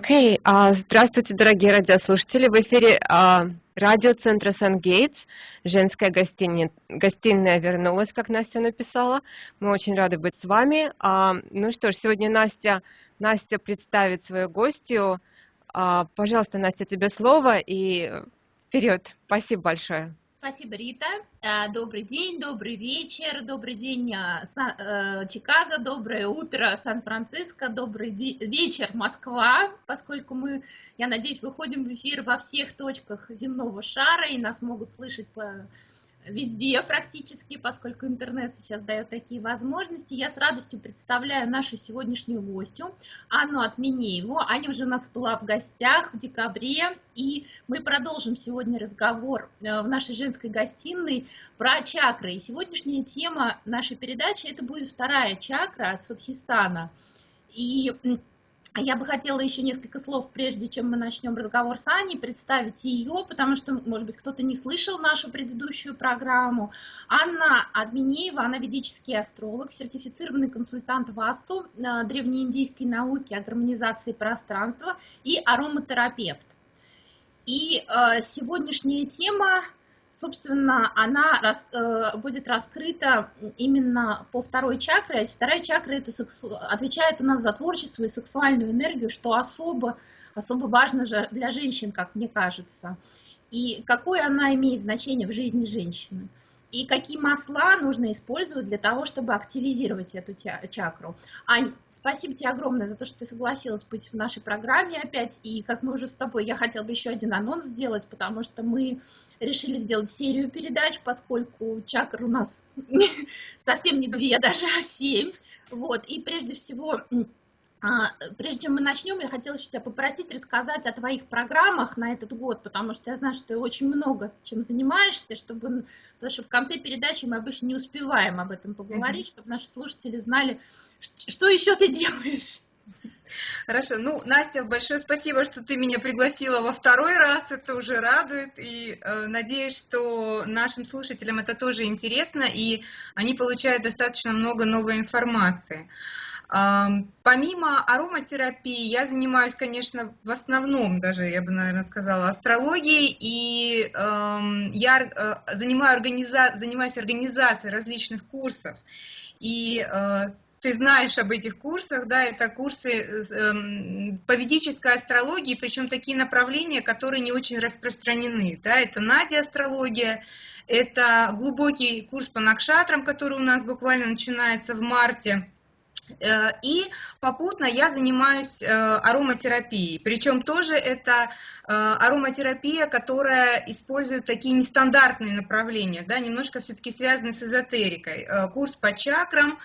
Окей, а, здравствуйте, дорогие радиослушатели. В эфире а, радиоцентра Сан-Гейтс. Женская гостиня, гостиная вернулась, как Настя написала. Мы очень рады быть с вами. А, ну что ж, сегодня Настя, Настя представит свою гостью. А, пожалуйста, Настя, тебе слово и вперед. Спасибо большое. Спасибо, Рита. Э, добрый день, добрый вечер, добрый день, э, э, Чикаго, доброе утро, Сан-Франциско, добрый вечер, Москва, поскольку мы, я надеюсь, выходим в эфир во всех точках земного шара и нас могут слышать по везде практически, поскольку интернет сейчас дает такие возможности. Я с радостью представляю нашу сегодняшнюю гостью, Анну Отменееву. Аня уже у нас была в гостях в декабре, и мы продолжим сегодня разговор э, в нашей женской гостиной про чакры. И сегодняшняя тема нашей передачи – это будет вторая чакра от Садхистана. И я бы хотела еще несколько слов, прежде чем мы начнем разговор с Аней, представить ее, потому что, может быть, кто-то не слышал нашу предыдущую программу. Анна Админеева, она ведический астролог, сертифицированный консультант ВАСТу, э, древнеиндийской науки о гармонизации пространства и ароматерапевт. И э, сегодняшняя тема собственно, она рас, э, будет раскрыта именно по второй чакре. Вторая чакра это сексу... отвечает у нас за творчество и сексуальную энергию, что особо, особо важно же для женщин, как мне кажется. И какое она имеет значение в жизни женщины и какие масла нужно использовать для того, чтобы активизировать эту чакру. Ань, спасибо тебе огромное за то, что ты согласилась быть в нашей программе опять. И как мы уже с тобой, я хотела бы еще один анонс сделать, потому что мы решили сделать серию передач, поскольку чакр у нас совсем не две, даже а семь. Вот, и прежде всего а, прежде чем мы начнем, я хотела еще тебя попросить рассказать о твоих программах на этот год, потому что я знаю, что ты очень много чем занимаешься, чтобы, потому что в конце передачи мы обычно не успеваем об этом поговорить, mm-hmm. чтобы наши слушатели знали, что еще ты делаешь. Хорошо, ну, Настя, большое спасибо, что ты меня пригласила во второй раз, это уже радует, и э, надеюсь, что нашим слушателям это тоже интересно, и они получают достаточно много новой информации. Помимо ароматерапии, я занимаюсь, конечно, в основном даже, я бы, наверное, сказала, астрологией, и я э, занимаю организа... занимаюсь организацией различных курсов. И э, ты знаешь об этих курсах, да, это курсы э, по ведической астрологии, причем такие направления, которые не очень распространены, да, это Надя астрология, это глубокий курс по накшатрам, который у нас буквально начинается в марте, и попутно я занимаюсь э, ароматерапией. Причем тоже это э, ароматерапия, которая использует такие нестандартные направления, да, немножко все-таки связаны с эзотерикой. Курс по чакрам,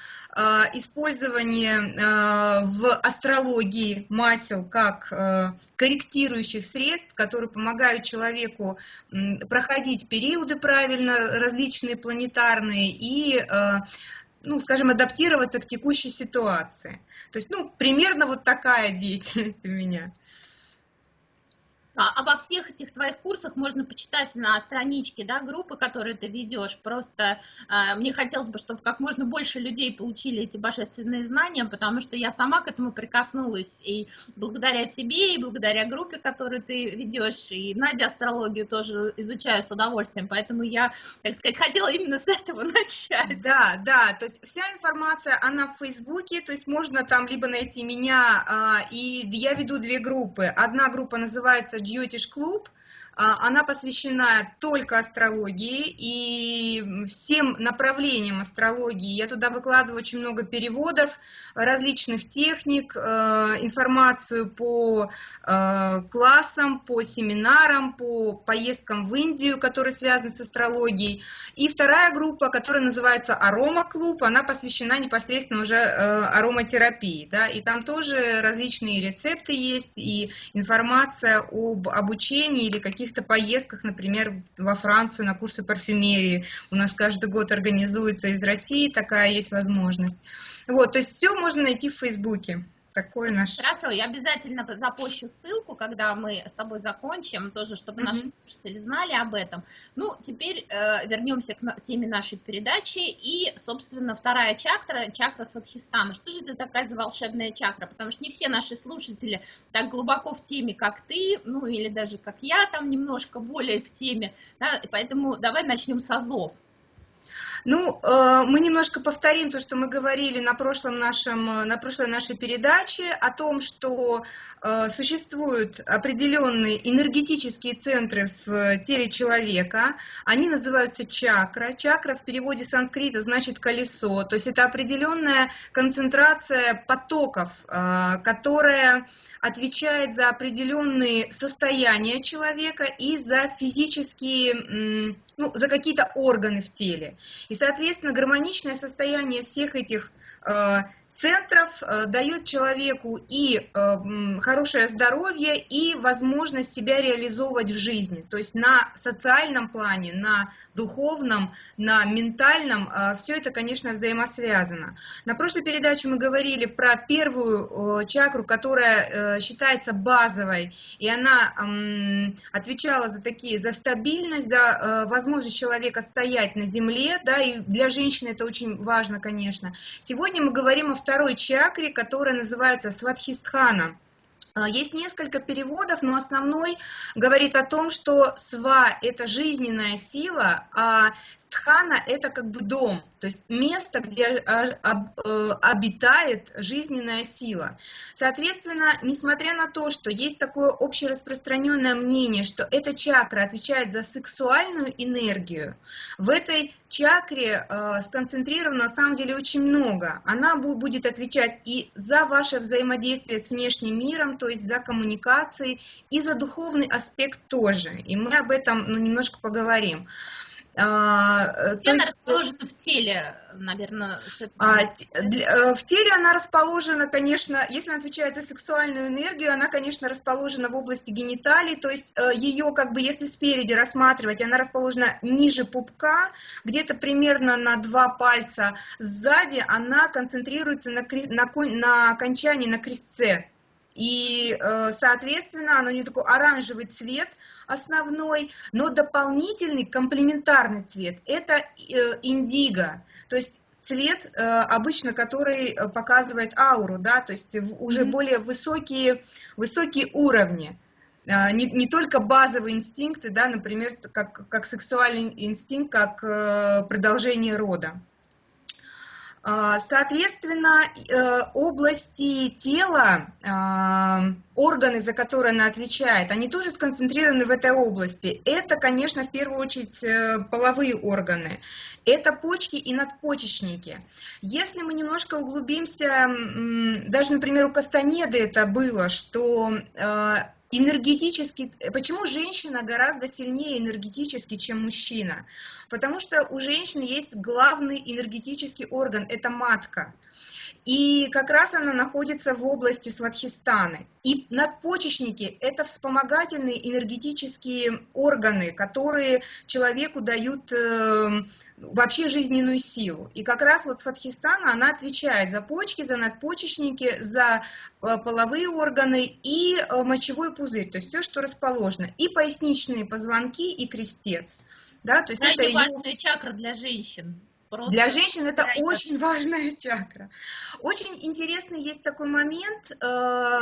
использование в астрологии масел как корректирующих средств, которые помогают человеку проходить периоды правильно, различные планетарные, и ну, скажем, адаптироваться к текущей ситуации. То есть, ну, примерно вот такая деятельность у меня. А, обо всех этих твоих курсах можно почитать на страничке да, группы, которую ты ведешь. Просто э, мне хотелось бы, чтобы как можно больше людей получили эти божественные знания, потому что я сама к этому прикоснулась. И благодаря тебе, и благодаря группе, которую ты ведешь, и Надя астрологию тоже изучаю с удовольствием. Поэтому я, так сказать, хотела именно с этого начать. Да, да, то есть вся информация, она в Фейсбуке, то есть можно там либо найти меня, э, и я веду две группы. Одна группа называется Джиотиш клуб, а, она посвящена только астрологии и всем направлениям астрологии. Я туда выкладываю очень много переводов различных техник, э, информацию по э, классам, по семинарам, по поездкам в Индию, которые связаны с астрологией. И вторая группа, которая называется Арома клуб, она посвящена непосредственно уже э, ароматерапии. Да? И там тоже различные рецепты есть и информация об обучении или каких каких-то поездках, например, во Францию на курсы парфюмерии. У нас каждый год организуется из России, такая есть возможность. Вот, то есть все можно найти в Фейсбуке. Такой наш... Хорошо, я обязательно запущу ссылку, когда мы с тобой закончим, тоже, чтобы mm-hmm. наши слушатели знали об этом. Ну, теперь э, вернемся к теме нашей передачи. И, собственно, вторая чакра, чакра Сватхистана. Что же это такая за волшебная чакра? Потому что не все наши слушатели так глубоко в теме, как ты, ну, или даже как я, там немножко более в теме. Да? Поэтому давай начнем с азов. Ну, э, мы немножко повторим то, что мы говорили на, прошлом нашем, на прошлой нашей передаче о том, что э, существуют определенные энергетические центры в теле человека. Они называются чакра. Чакра в переводе санскрита значит колесо. То есть это определенная концентрация потоков, э, которая отвечает за определенные состояния человека и за физические, ну, за какие-то органы в теле. И, соответственно, гармоничное состояние всех этих э, центров э, дает человеку и э, хорошее здоровье, и возможность себя реализовывать в жизни. То есть на социальном плане, на духовном, на ментальном, э, все это, конечно, взаимосвязано. На прошлой передаче мы говорили про первую чакру, которая считается базовой, и она отвечала за такие, за стабильность, за возможность человека стоять на земле, да, и для женщины это очень важно, конечно. Сегодня мы говорим о второй чакре, которая называется Сватхистхана. А, есть несколько переводов, но основной говорит о том, что сва – это жизненная сила, а стхана – это как бы дом, то есть место, где а, э, обитает жизненная сила. Соответственно, несмотря на то, что есть такое общераспространенное мнение, что эта чакра отвечает за сексуальную энергию, в этой чакре э, сконцентрировано на самом деле очень много. Она будет отвечать и за ваше взаимодействие с внешним миром, то есть за коммуникации, и за духовный аспект тоже. И мы об этом ну, немножко поговорим. А, э, Где она есть, расположена в теле, наверное? А, э, в теле она расположена, конечно, если она отвечает за сексуальную энергию, она, конечно, расположена в области гениталий, то есть э, ее, как бы, если спереди рассматривать, она расположена ниже пупка, где-то примерно на два пальца сзади, она концентрируется на, на, на окончании, на крестце. И, соответственно, она у нее такой оранжевый цвет – основной, но дополнительный комплементарный цвет – это э, индиго, то есть цвет э, обычно, который э, показывает ауру, да, то есть уже mm -hmm. более высокие, высокие уровни. Не, не только базовые инстинкты, да, например, как, как сексуальный инстинкт, как продолжение рода. А, соответственно, э, области тела, а, органы, за которые она отвечает, они тоже сконцентрированы в этой области. Это, конечно, в первую очередь э, половые органы. Это почки и надпочечники. Если мы немножко углубимся, даже, например, у Кастанеды это было, что э, энергетически, почему женщина гораздо сильнее энергетически, чем мужчина? Потому что у женщины есть главный энергетический орган, это матка. И как раз она находится в области Сватхистаны. И надпочечники – это вспомогательные энергетические органы, которые человеку дают э, вообще жизненную силу. И как раз вот Сватхистана, она отвечает за почки, за надпочечники, за э, половые органы и э, мочевой пузырь, то есть все, что расположено. И поясничные позвонки, и крестец. Да, то есть это важная ее... чакра для женщин. Просто Для женщин это да, очень важная чакра. Очень интересный есть такой момент, э,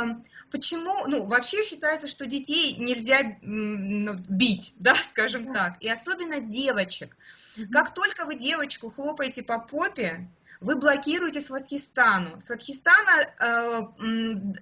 почему, ну, вообще считается, что детей нельзя ну, бить, да, скажем да. так, и особенно девочек. Угу. Как только вы девочку хлопаете по попе, вы блокируете Сватхистану. Сватхистана э,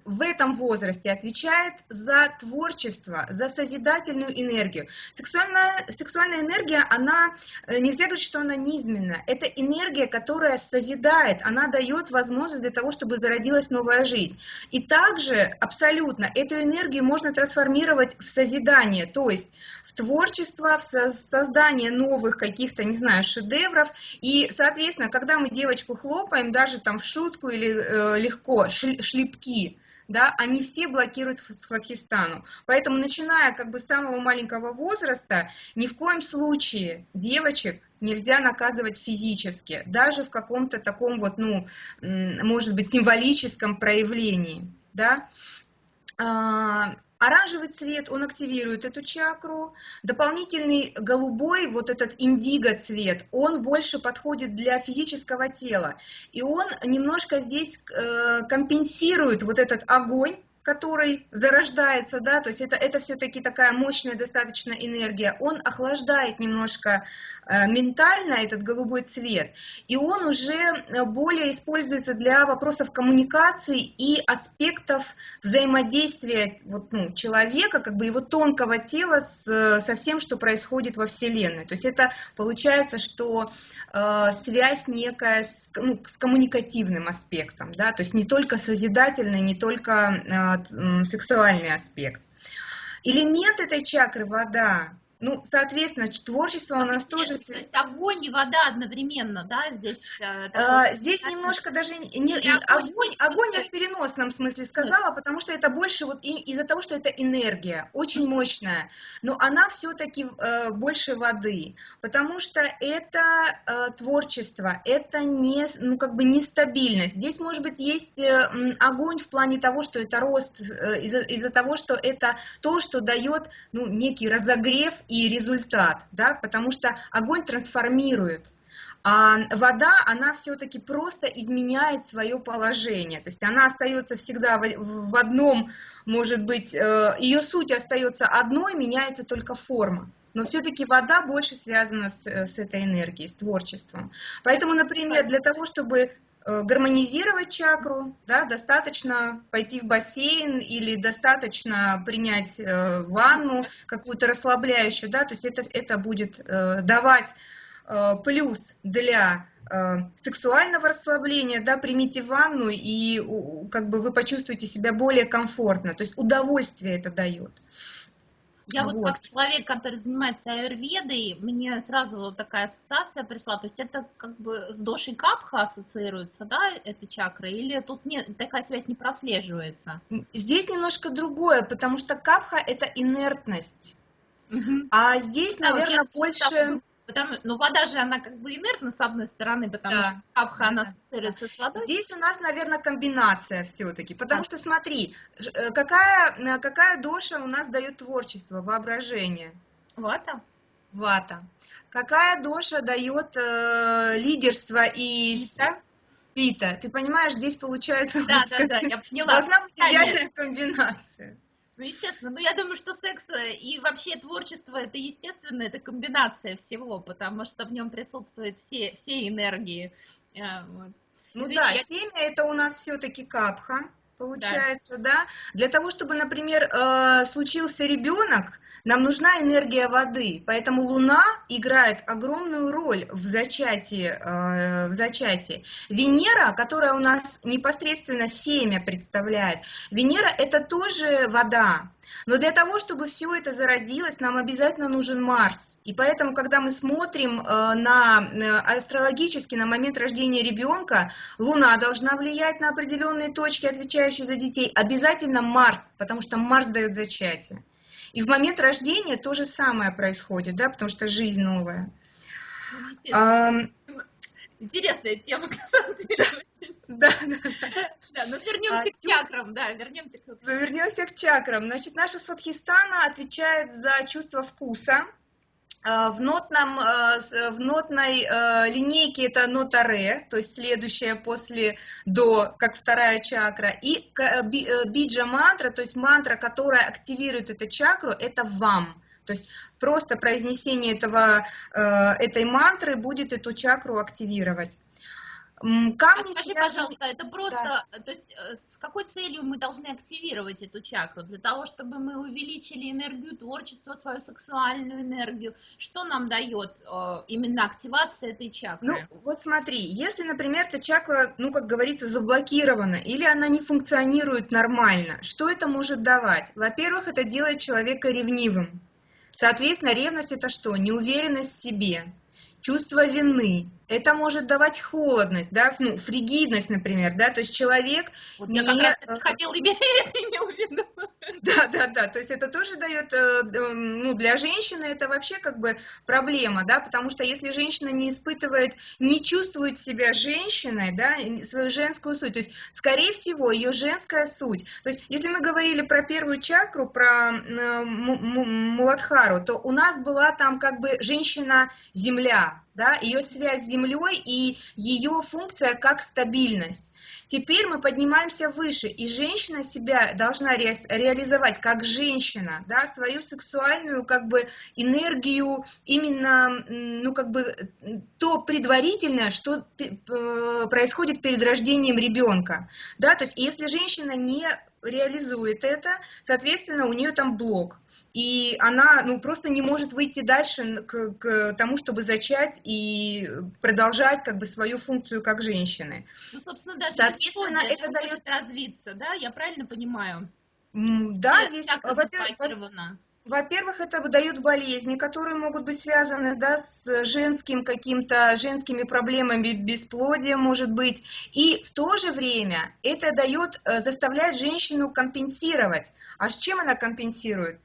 в этом возрасте отвечает за творчество, за созидательную энергию. Сексуальная, сексуальная энергия, она, э, нельзя говорить, что она низменная. Это энергия, которая созидает, она дает возможность для того, чтобы зародилась новая жизнь. И также абсолютно эту энергию можно трансформировать в созидание, то есть творчество, в создание новых каких-то, не знаю, шедевров. И, соответственно, когда мы девочку хлопаем, даже там в шутку или э, легко, шлепки, да, они все блокируют Сватхистану. Поэтому, начиная как бы с самого маленького возраста, ни в коем случае девочек нельзя наказывать физически, даже в каком-то таком вот, ну, может быть, символическом проявлении, да. Оранжевый цвет, он активирует эту чакру. Дополнительный голубой, вот этот индиго цвет, он больше подходит для физического тела. И он немножко здесь э, компенсирует вот этот огонь, который зарождается, да, то есть это, это все-таки такая мощная достаточно энергия, он охлаждает немножко э, ментально этот голубой цвет, и он уже э, более используется для вопросов коммуникации и аспектов взаимодействия вот, ну, человека, как бы его тонкого тела с, со всем, что происходит во Вселенной. То есть это получается, что э, связь некая с, ну, с коммуникативным аспектом, да, то есть не только созидательный, не только э, сексуальный аспект. Элемент этой чакры – вода. Ну, соответственно, творчество у нас тоже... То есть огонь и вода одновременно, да, здесь? Э, такой... здесь немножко даже... Не, не, огонь, огонь, огонь я в переносном смысле сказала, потому что это больше вот из-за того, что это энергия, очень мощная, но она все-таки э, больше воды, потому что это э, творчество, это не, ну, как бы нестабильность. Здесь, может быть, есть э, огонь в плане того, что это рост, э, из-за из того, что это то, что дает, ну, некий разогрев и результат, да, потому что огонь трансформирует, а вода, она все-таки просто изменяет свое положение, то есть она остается всегда в, одном, может быть, э, ее суть остается одной, меняется только форма. Но все-таки вода больше связана с, с этой энергией, с творчеством. Поэтому, например, для того, чтобы Э, гармонизировать чакру, да, достаточно пойти в бассейн или достаточно принять э, ванну какую-то расслабляющую, да, то есть это, это будет э, давать э, плюс для э, сексуального расслабления, да, примите ванну и как бы вы почувствуете себя более комфортно, то есть удовольствие это дает. Я вот. вот как человек, который занимается аюрведой, мне сразу такая ассоциация пришла. То есть это как бы с дошей капха ассоциируется, да, эта чакра, или тут нет, такая связь не прослеживается? Здесь немножко другое, потому что капха это инертность. Угу. А здесь, да, наверное, больше... Потому, ну, вода же, она как бы инертна, с одной стороны, потому да. что капха, она ассоциируется с водой. Здесь у нас, наверное, комбинация все-таки, потому а. что, смотри, э, какая, э, какая доша у нас дает творчество, воображение? Вата. Вата. Какая доша дает э, лидерство и... Пита. Пита. Ты понимаешь, здесь получается... Да, вот, да, да, я поняла. Должна быть идеальная комбинация. Ну, естественно. Но я думаю, что секс э, и вообще творчество это естественно, это комбинация всего, потому что в нем присутствуют все, все энергии. Э, вот. Ну Извините, да, я... семя это у нас все-таки капха получается, да. да? Для того, чтобы, например, э, случился ребенок, нам нужна энергия воды, поэтому Луна играет огромную роль в зачатии. Э, в зачатии. Венера, которая у нас непосредственно семя представляет, Венера это тоже вода, но для того, чтобы все это зародилось, нам обязательно нужен Марс. И поэтому, когда мы смотрим э, на астрологически на момент рождения ребенка, Луна должна влиять на определенные точки, отвечающие за детей. Обязательно Марс, потому что Марс дает зачатие. И в момент рождения то же самое происходит, да, потому что жизнь новая. Интересная тема, на самом деле. Да, да, да. Да, но вернемся а, к чакрам, да, вернемся к... Вернемся к чакрам. Значит, наша сватхистана отвечает за чувство вкуса. А, в, нотном, а, в нотной линейке это нота ре, то есть следующая после до, как вторая чакра. И э, биджа мантра, то есть мантра, которая активирует эту чакру, это вам. То есть просто произнесение этого, э, этой мантры будет эту чакру активировать. Камни а скажи, связаны... пожалуйста, это просто, да. то есть э, с какой целью мы должны активировать эту чакру? Для того, чтобы мы увеличили энергию творчества, свою сексуальную энергию. Что нам дает э, именно активация этой чакры? Ну, вот смотри, если, например, эта чакра, ну, как говорится, заблокирована, или она не функционирует нормально, что это может давать? Во-первых, это делает человека ревнивым. Соответственно, ревность это что? Неуверенность в себе, чувство вины, это может давать холодность, да, ну, фригидность, например, да, то есть человек вот не... Я как раз это хотела иметь в виду. Да, да, да, то есть это тоже дает, э, ну, для женщины это вообще как бы проблема, да, потому что если женщина не испытывает, не чувствует себя женщиной, да, свою женскую суть, то есть, скорее всего, ее женская суть, то есть, если мы говорили про первую чакру, про э, Муладхару, то у нас была там как бы женщина-земля, да, ее связь с Землей и ее функция как стабильность. Теперь мы поднимаемся выше, и женщина себя должна ре реализовать как женщина, да, свою сексуальную как бы энергию, именно, ну, как бы то предварительное, что происходит перед рождением ребенка, да, то есть если женщина не реализует это, соответственно, у нее там блок. И она ну, просто не может выйти дальше к, к тому, чтобы зачать и продолжать как бы свою функцию как женщины. Ну, собственно, даже соответственно, это дает развиться, да? Я правильно понимаю? Да, здесь, во-первых, во-первых, это выдает болезни, которые могут быть связаны да, с женским каким-то, женскими проблемами, бесплодия, может быть. И в то же время это дает, э, заставляет женщину компенсировать. А с чем она компенсирует?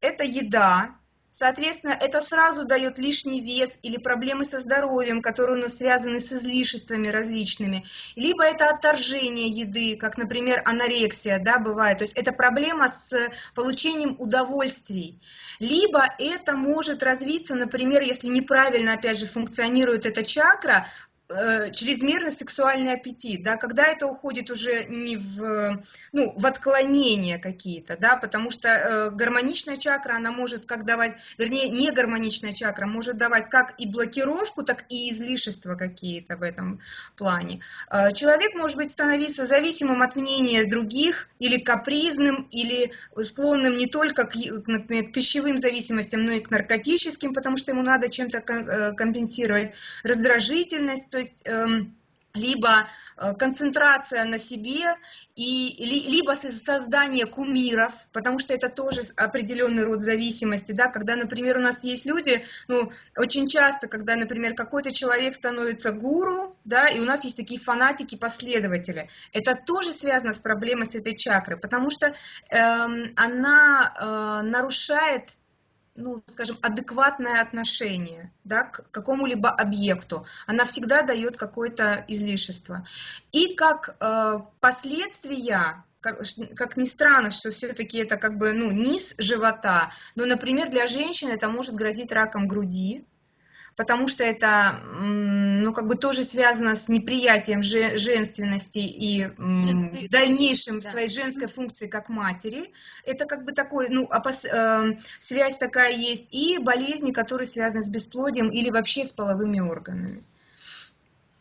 Это еда, Соответственно, это сразу дает лишний вес или проблемы со здоровьем, которые у нас связаны с излишествами различными. Либо это отторжение еды, как, например, анорексия, да, бывает. То есть это проблема с получением удовольствий. Либо это может развиться, например, если неправильно, опять же, функционирует эта чакра, чрезмерный сексуальный аппетит, да, когда это уходит уже не в, ну, в отклонения какие-то, да, потому что э, гармоничная чакра, она может как давать, вернее, не гармоничная чакра может давать как и блокировку, так и излишества какие-то в этом плане. Э, человек может быть становиться зависимым от мнения других, или капризным, или склонным не только к, например, к пищевым зависимостям, но и к наркотическим, потому что ему надо чем-то э, компенсировать, раздражительность, то есть эм, либо э, концентрация на себе, и, либо создание кумиров, потому что это тоже определенный род зависимости, да, когда, например, у нас есть люди, ну, очень часто, когда, например, какой-то человек становится гуру, да, и у нас есть такие фанатики, последователи, это тоже связано с проблемой с этой чакрой, потому что эм, она э, нарушает ну, скажем, адекватное отношение да, к какому-либо объекту. Она всегда дает какое-то излишество. И как э, последствия как, как ни странно, что все-таки это как бы ну, низ живота, но, например, для женщины это может грозить раком груди, потому что это, ну, как бы тоже связано с неприятием женственности и в дальнейшем да. своей женской функции как матери. Это как бы такой, ну, опос, э, связь такая есть. И болезни, которые связаны с бесплодием или вообще с половыми органами.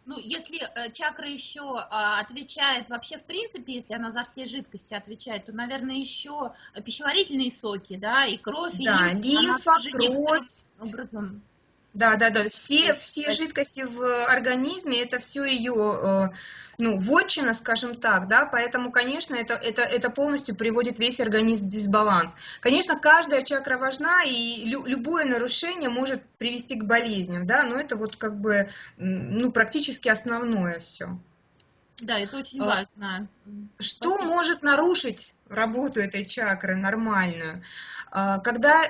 Ну, если э, чакра еще а, отвечает, вообще, в принципе, если она за все жидкости отвечает, то, наверное, еще пищеварительные соки, да, и кровь, да, и лимфа, кровь. Образом да, да, да. Все, все жидкости в организме, это все ее, э, ну, вотчина, скажем так, да, поэтому, конечно, это, это, это полностью приводит весь организм в дисбаланс. Конечно, каждая чакра важна, и лю, любое нарушение может привести к болезням, да, но это вот как бы, ну, практически основное все. Да, это очень а, важно. Что Спасибо. может нарушить работу этой чакры нормальную? А, когда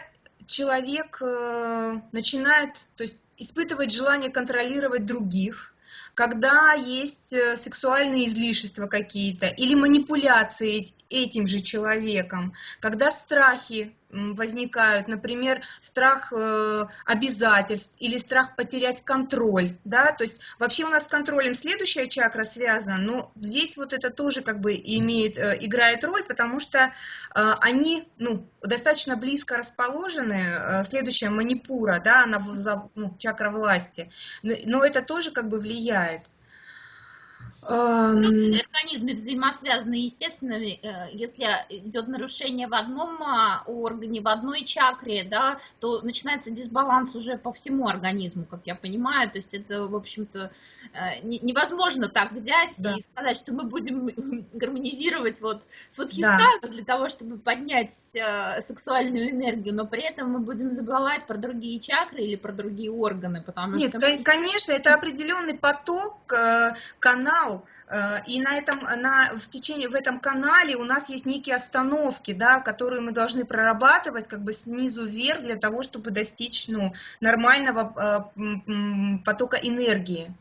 человек э, начинает то есть, испытывать желание контролировать других, когда есть э, сексуальные излишества какие-то или манипуляции этим же человеком, когда страхи возникают, например, страх э, обязательств или страх потерять контроль, да, то есть вообще у нас с контролем следующая чакра связана, но здесь вот это тоже как бы имеет, э, играет роль, потому что э, они, ну, достаточно близко расположены, следующая манипура, да, она ну, чакра власти, но это тоже как бы влияет. Эм... Организмы взаимосвязаны, естественно, э, если идет нарушение в одном а, органе, в одной чакре, да, то начинается дисбаланс уже по всему организму, как я понимаю, то есть это, в общем-то, э, невозможно так взять да. и сказать, что мы будем гармонизировать вот сватхистану да. для того, чтобы поднять э, сексуальную энергию, но при этом мы будем забывать про другие чакры или про другие органы, потому Нет, что... конечно, это определенный поток, канал, Э, и на этом, на, в течение, в этом канале у нас есть некие остановки, да, которые мы должны прорабатывать как бы снизу вверх для того, чтобы достичь ну, нормального э, потока энергии.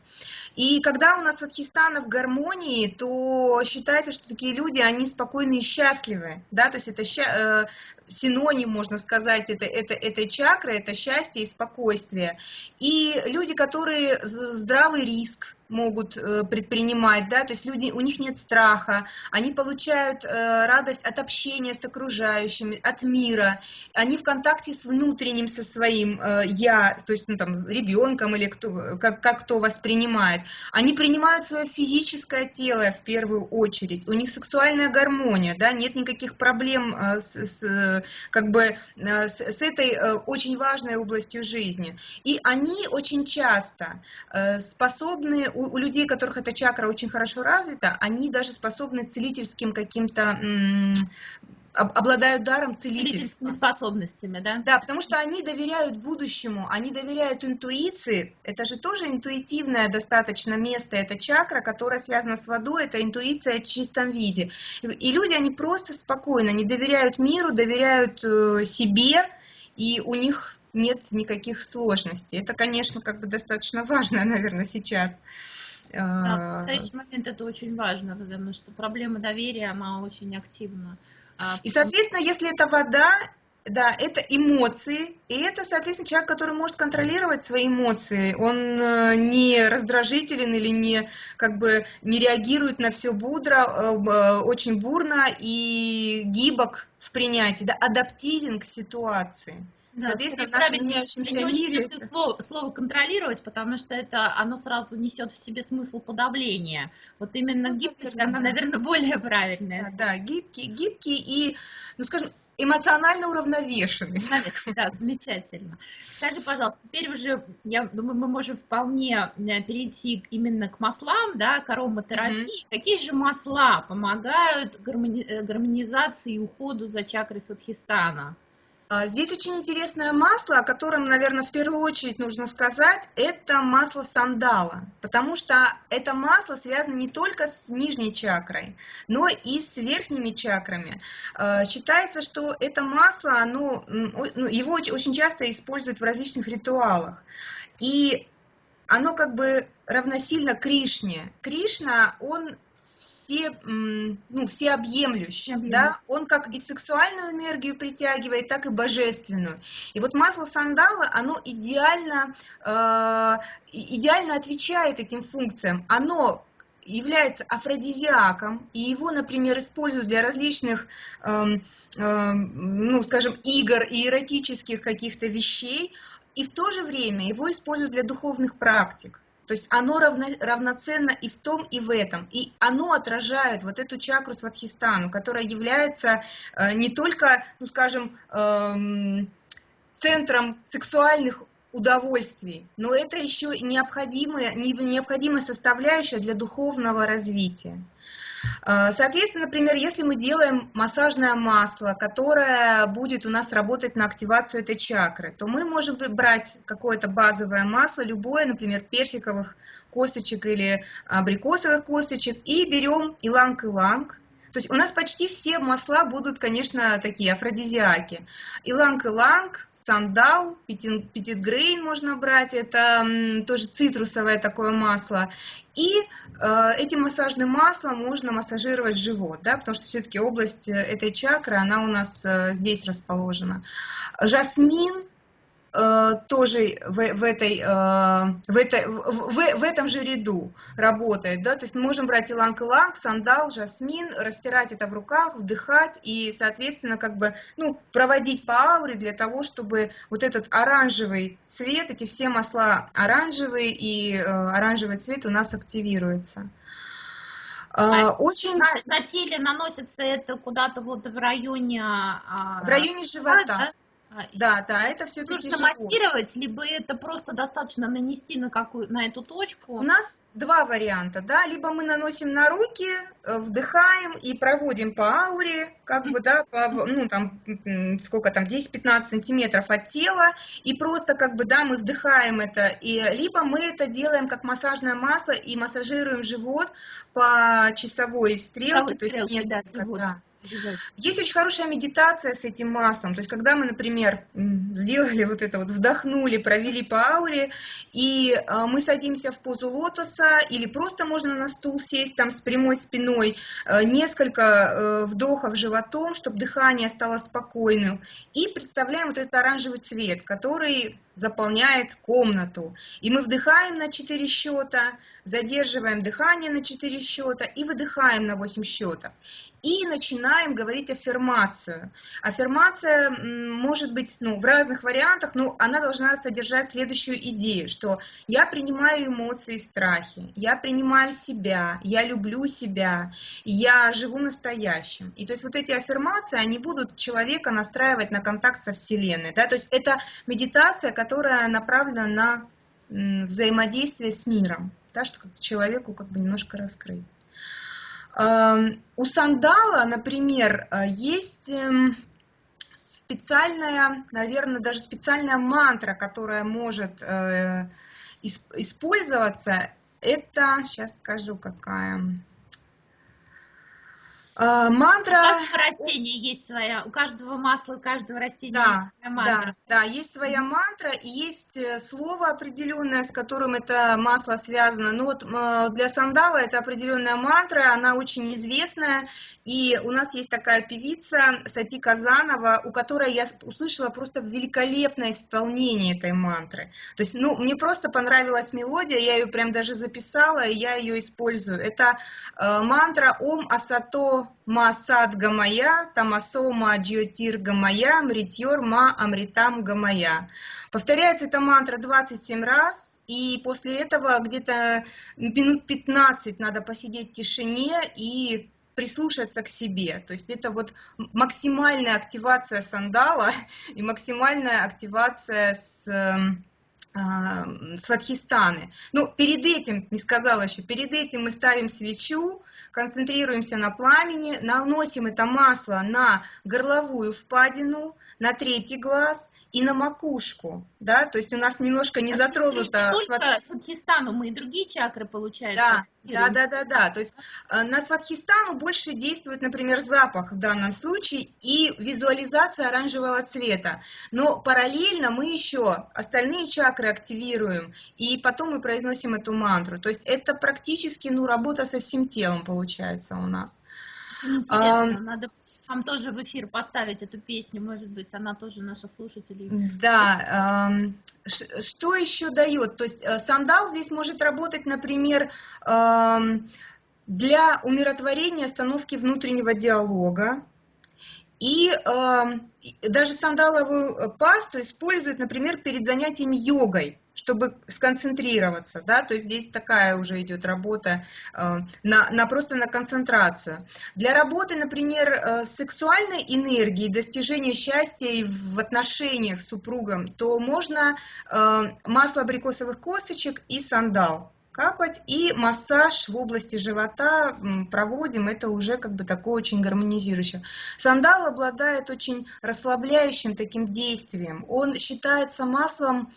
И когда у нас Адхистана в гармонии, то считается, что такие люди, они спокойны и счастливы. Да? То есть это э, синоним, можно сказать, это, это, этой чакры, это счастье и спокойствие. И люди, которые здравый риск, могут э, предпринимать, да, то есть люди, у них нет страха, они получают э, радость от общения с окружающими, от мира, они в контакте с внутренним, со своим э, я, то есть, ну, там, ребенком или кто, как, как кто воспринимает, они принимают свое физическое тело в первую очередь, у них сексуальная гармония, да, нет никаких проблем с, с, как бы, с, с этой очень важной областью жизни, и они очень часто способны у, у людей, у которых эта чакра очень хорошо развита, они даже способны целительским каким-то обладают даром целительства. способностями, да? Да, потому что они доверяют будущему, они доверяют интуиции. Это же тоже интуитивное достаточно место, это чакра, которая связана с водой, это интуиция в чистом виде. И люди, они просто спокойно, они доверяют миру, доверяют э, себе, и у них нет никаких сложностей. Это, конечно, как бы достаточно важно, наверное, сейчас. Да, в а, настоящий момент это очень важно, потому что проблема доверия, она очень активна. А, и, соответственно, если это вода, да, это эмоции, и это, соответственно, человек, который может контролировать свои эмоции, он э, не раздражителен или не, как бы, не реагирует на все будро, э, э, очень бурно и гибок в принятии, да, адаптивен к ситуации. Да, Соответственно, в нашем меняющемся мире... Слово, слово «контролировать», потому что это оно сразу несет в себе смысл подавления. Вот именно ну, гибкость, она, наверное, более правильная. Да, да, гибкий, гибкий и, ну, скажем, эмоционально уравновешенный. Да, замечательно. Скажи, пожалуйста, теперь уже, я думаю, мы можем вполне э, перейти именно к маслам, да, к ароматерапии. Угу. Какие же масла помогают гармони... Э, гармонизации и уходу за чакрой Садхистана? А, здесь очень интересное масло, о котором, наверное, в первую очередь нужно сказать, это масло сандала, потому что это масло связано не только с нижней чакрой, но и с верхними чакрами. А, считается, что это масло, оно, ну, его очень часто используют в различных ритуалах, и оно как бы равносильно Кришне. Кришна, он все, ну, всеобъемлющий, да, он как и сексуальную энергию притягивает, так и божественную. И вот масло сандала, оно идеально, э, идеально отвечает этим функциям. Оно является афродизиаком, и его, например, используют для различных, эм, эм, ну, скажем, игр и эротических каких-то вещей, и в то же время его используют для духовных практик. То есть оно равно, равноценно и в том, и в этом. И оно отражает вот эту чакру сватхистану, которая является э, не только, ну скажем, э, центром сексуальных удовольствий, но это еще необходимая, необходимая составляющая для духовного развития. Э, соответственно, например, если мы делаем массажное масло, которое будет у нас работать на активацию этой чакры, то мы можем брать какое-то базовое масло, любое, например, персиковых косточек или абрикосовых косточек, и берем иланг-иланг, то есть у нас почти все масла будут, конечно, такие афродизиаки. Иланг-иланг, сандал, петитгрейн можно брать, это тоже цитрусовое такое масло. И э, этим массажным маслом можно массажировать живот, да, потому что все-таки область э, этой чакры, она у нас э, здесь расположена. Жасмин, Э, тоже в, в, этой, э, в, этой, в, в, в этом же ряду работает. Да? То есть мы можем брать иланг-иланг, сандал, жасмин, растирать это в руках, вдыхать и, соответственно, как бы, ну, проводить по ауре для того, чтобы вот этот оранжевый цвет, эти все масла оранжевые, и э, оранжевый цвет у нас активируется. А очень... на, на теле наносится это куда-то вот в районе... А, в районе живота. Да? А, да, да, это все-таки Нужно массировать, либо это просто достаточно нанести на, какую, на эту точку? У нас два варианта, да, либо мы наносим на руки, э, вдыхаем и проводим по ауре, как бы, да, по, ну, там, сколько там, 10-15 сантиметров от тела, и просто, как бы, да, мы вдыхаем это, и либо мы это делаем как массажное масло и массажируем живот по часовой стрелке, то есть несколько, да, да. Есть очень хорошая медитация с этим маслом. То есть, когда мы, например, сделали вот это вот, вдохнули, провели по ауре, и э, мы садимся в позу лотоса, или просто можно на стул сесть там с прямой спиной, э, несколько э, вдохов животом, чтобы дыхание стало спокойным, и представляем вот этот оранжевый цвет, который заполняет комнату. И мы вдыхаем на 4 счета, задерживаем дыхание на 4 счета и выдыхаем на 8 счетов. И начинаем говорить аффирмацию. Аффирмация может быть ну, в разных вариантах, но она должна содержать следующую идею, что я принимаю эмоции и страхи, я принимаю себя, я люблю себя, я живу настоящим. И то есть вот эти аффирмации, они будут человека настраивать на контакт со Вселенной. Да? То есть это медитация, которая направлена на взаимодействие с миром, да, что человеку как бы немножко раскрыть. Эм, у сандала, например, э, есть эм, специальная, наверное, даже специальная мантра, которая может э, использоваться. Это, сейчас скажу, какая. А, мантра... У каждого растения есть своя, у каждого масла, у каждого растения да, есть своя мантра. Да, да, есть своя мантра и есть э, слово определенное, с которым это масло связано. Ну вот для сандала это определенная мантра, она очень известная, и у нас есть такая певица Сати Казанова, у которой я услышала просто великолепное исполнение этой мантры. То есть, ну, мне просто понравилась мелодия, я ее прям даже записала, и я ее использую. Это э, мантра Ом Асато Ма Сад Гамая, Тамасо Ма Джиотир Гамая, Мритьор Ма Амритам Гамая. Повторяется эта мантра 27 раз, и после этого где-то минут 15 надо посидеть в тишине и прислушаться к себе. То есть это вот максимальная активация сандала и максимальная активация с эм, сватхистаны. Ну, перед этим, не сказала еще, перед этим мы ставим свечу, концентрируемся на пламени, наносим это масло на горловую впадину, на третий глаз и на макушку, да, то есть у нас немножко не затронуто... Не только сватхистану, мы и другие чакры, получается. Да, да, да, да, да, то есть э, на сватхистану больше действует, например, запах в данном случае и визуализация оранжевого цвета, но параллельно мы еще остальные чакры активируем, и потом мы произносим эту мантру, то есть это практически, ну, работа со всем телом получается у нас. Интересно, надо вам тоже в эфир поставить эту песню, может быть, она тоже наша слушателей. Да, что еще дает? То есть э, сандал здесь может работать, например, для умиротворения, остановки внутреннего диалога. И даже сандаловую пасту используют, например, перед занятиями йогой чтобы сконцентрироваться, да, то есть здесь такая уже идет работа э, на, на просто на концентрацию. Для работы, например, э, сексуальной энергией, достижения счастья и в отношениях с супругом, то можно э, масло абрикосовых косточек и сандал капать и массаж в области живота проводим, это уже как бы такое очень гармонизирующее. Сандал обладает очень расслабляющим таким действием, он считается маслом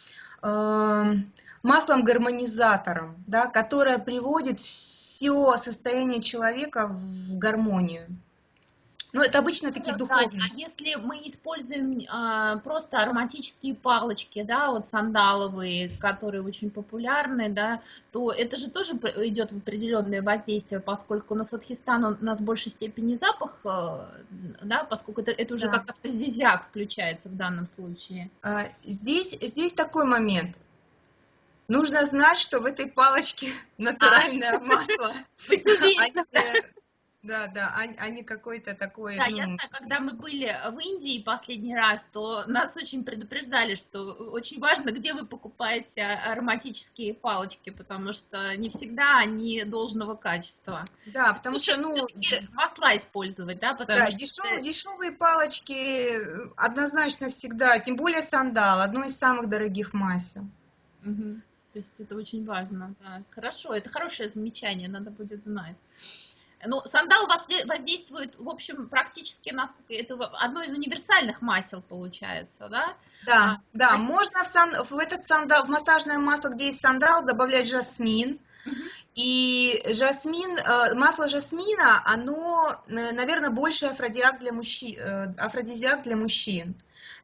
маслом-гармонизатором, да, которое приводит все состояние человека в гармонию. Ну, это обычно такие духовные. А если мы используем а, просто ароматические палочки, да, вот сандаловые, которые очень популярны, да, то это же тоже идет в определенное воздействие, поскольку на Сватхистан у нас в большей степени запах, э, да, поскольку это, это уже да. как афродизиак включается в данном случае. А, здесь, здесь такой момент. Нужно знать, что в этой палочке натуральное а. масло. Да, да, не какой-то такой... Да, ну... я знаю, когда мы были в Индии последний раз, то нас очень предупреждали, что очень важно, где вы покупаете ароматические палочки, потому что не всегда они должного качества. Да, потому Лучше что, ну... масла использовать, да, потому да, что... Дешев, дешевые палочки однозначно всегда, тем более сандал, одно из самых дорогих масел. Угу. То есть это очень важно, да. Хорошо, это хорошее замечание, надо будет знать. Ну, сандал воздействует, в общем, практически, насколько это одно из универсальных масел получается, да? Да, а, да, а... можно в, сан, в этот сандал, в массажное масло, где есть сандал, добавлять жасмин. И жасмин, э, масло жасмина, оно, э, наверное, больше афродиак для мужчин, э, афродизиак для мужчин.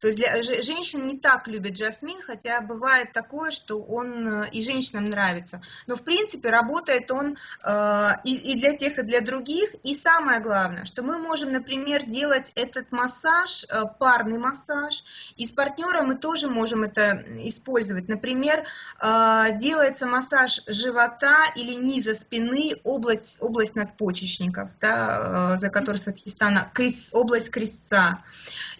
То есть для, женщин не так любят джасмин, хотя бывает такое, что он э, и женщинам нравится. Но в принципе работает он э, и, для тех, и для других. И самое главное, что мы можем, например, делать этот массаж, э, парный массаж, и с партнером мы тоже можем это использовать. Например, делается массаж живота или низа спины, область, область надпочечников, да, э, за которой Сватхистана, область крестца.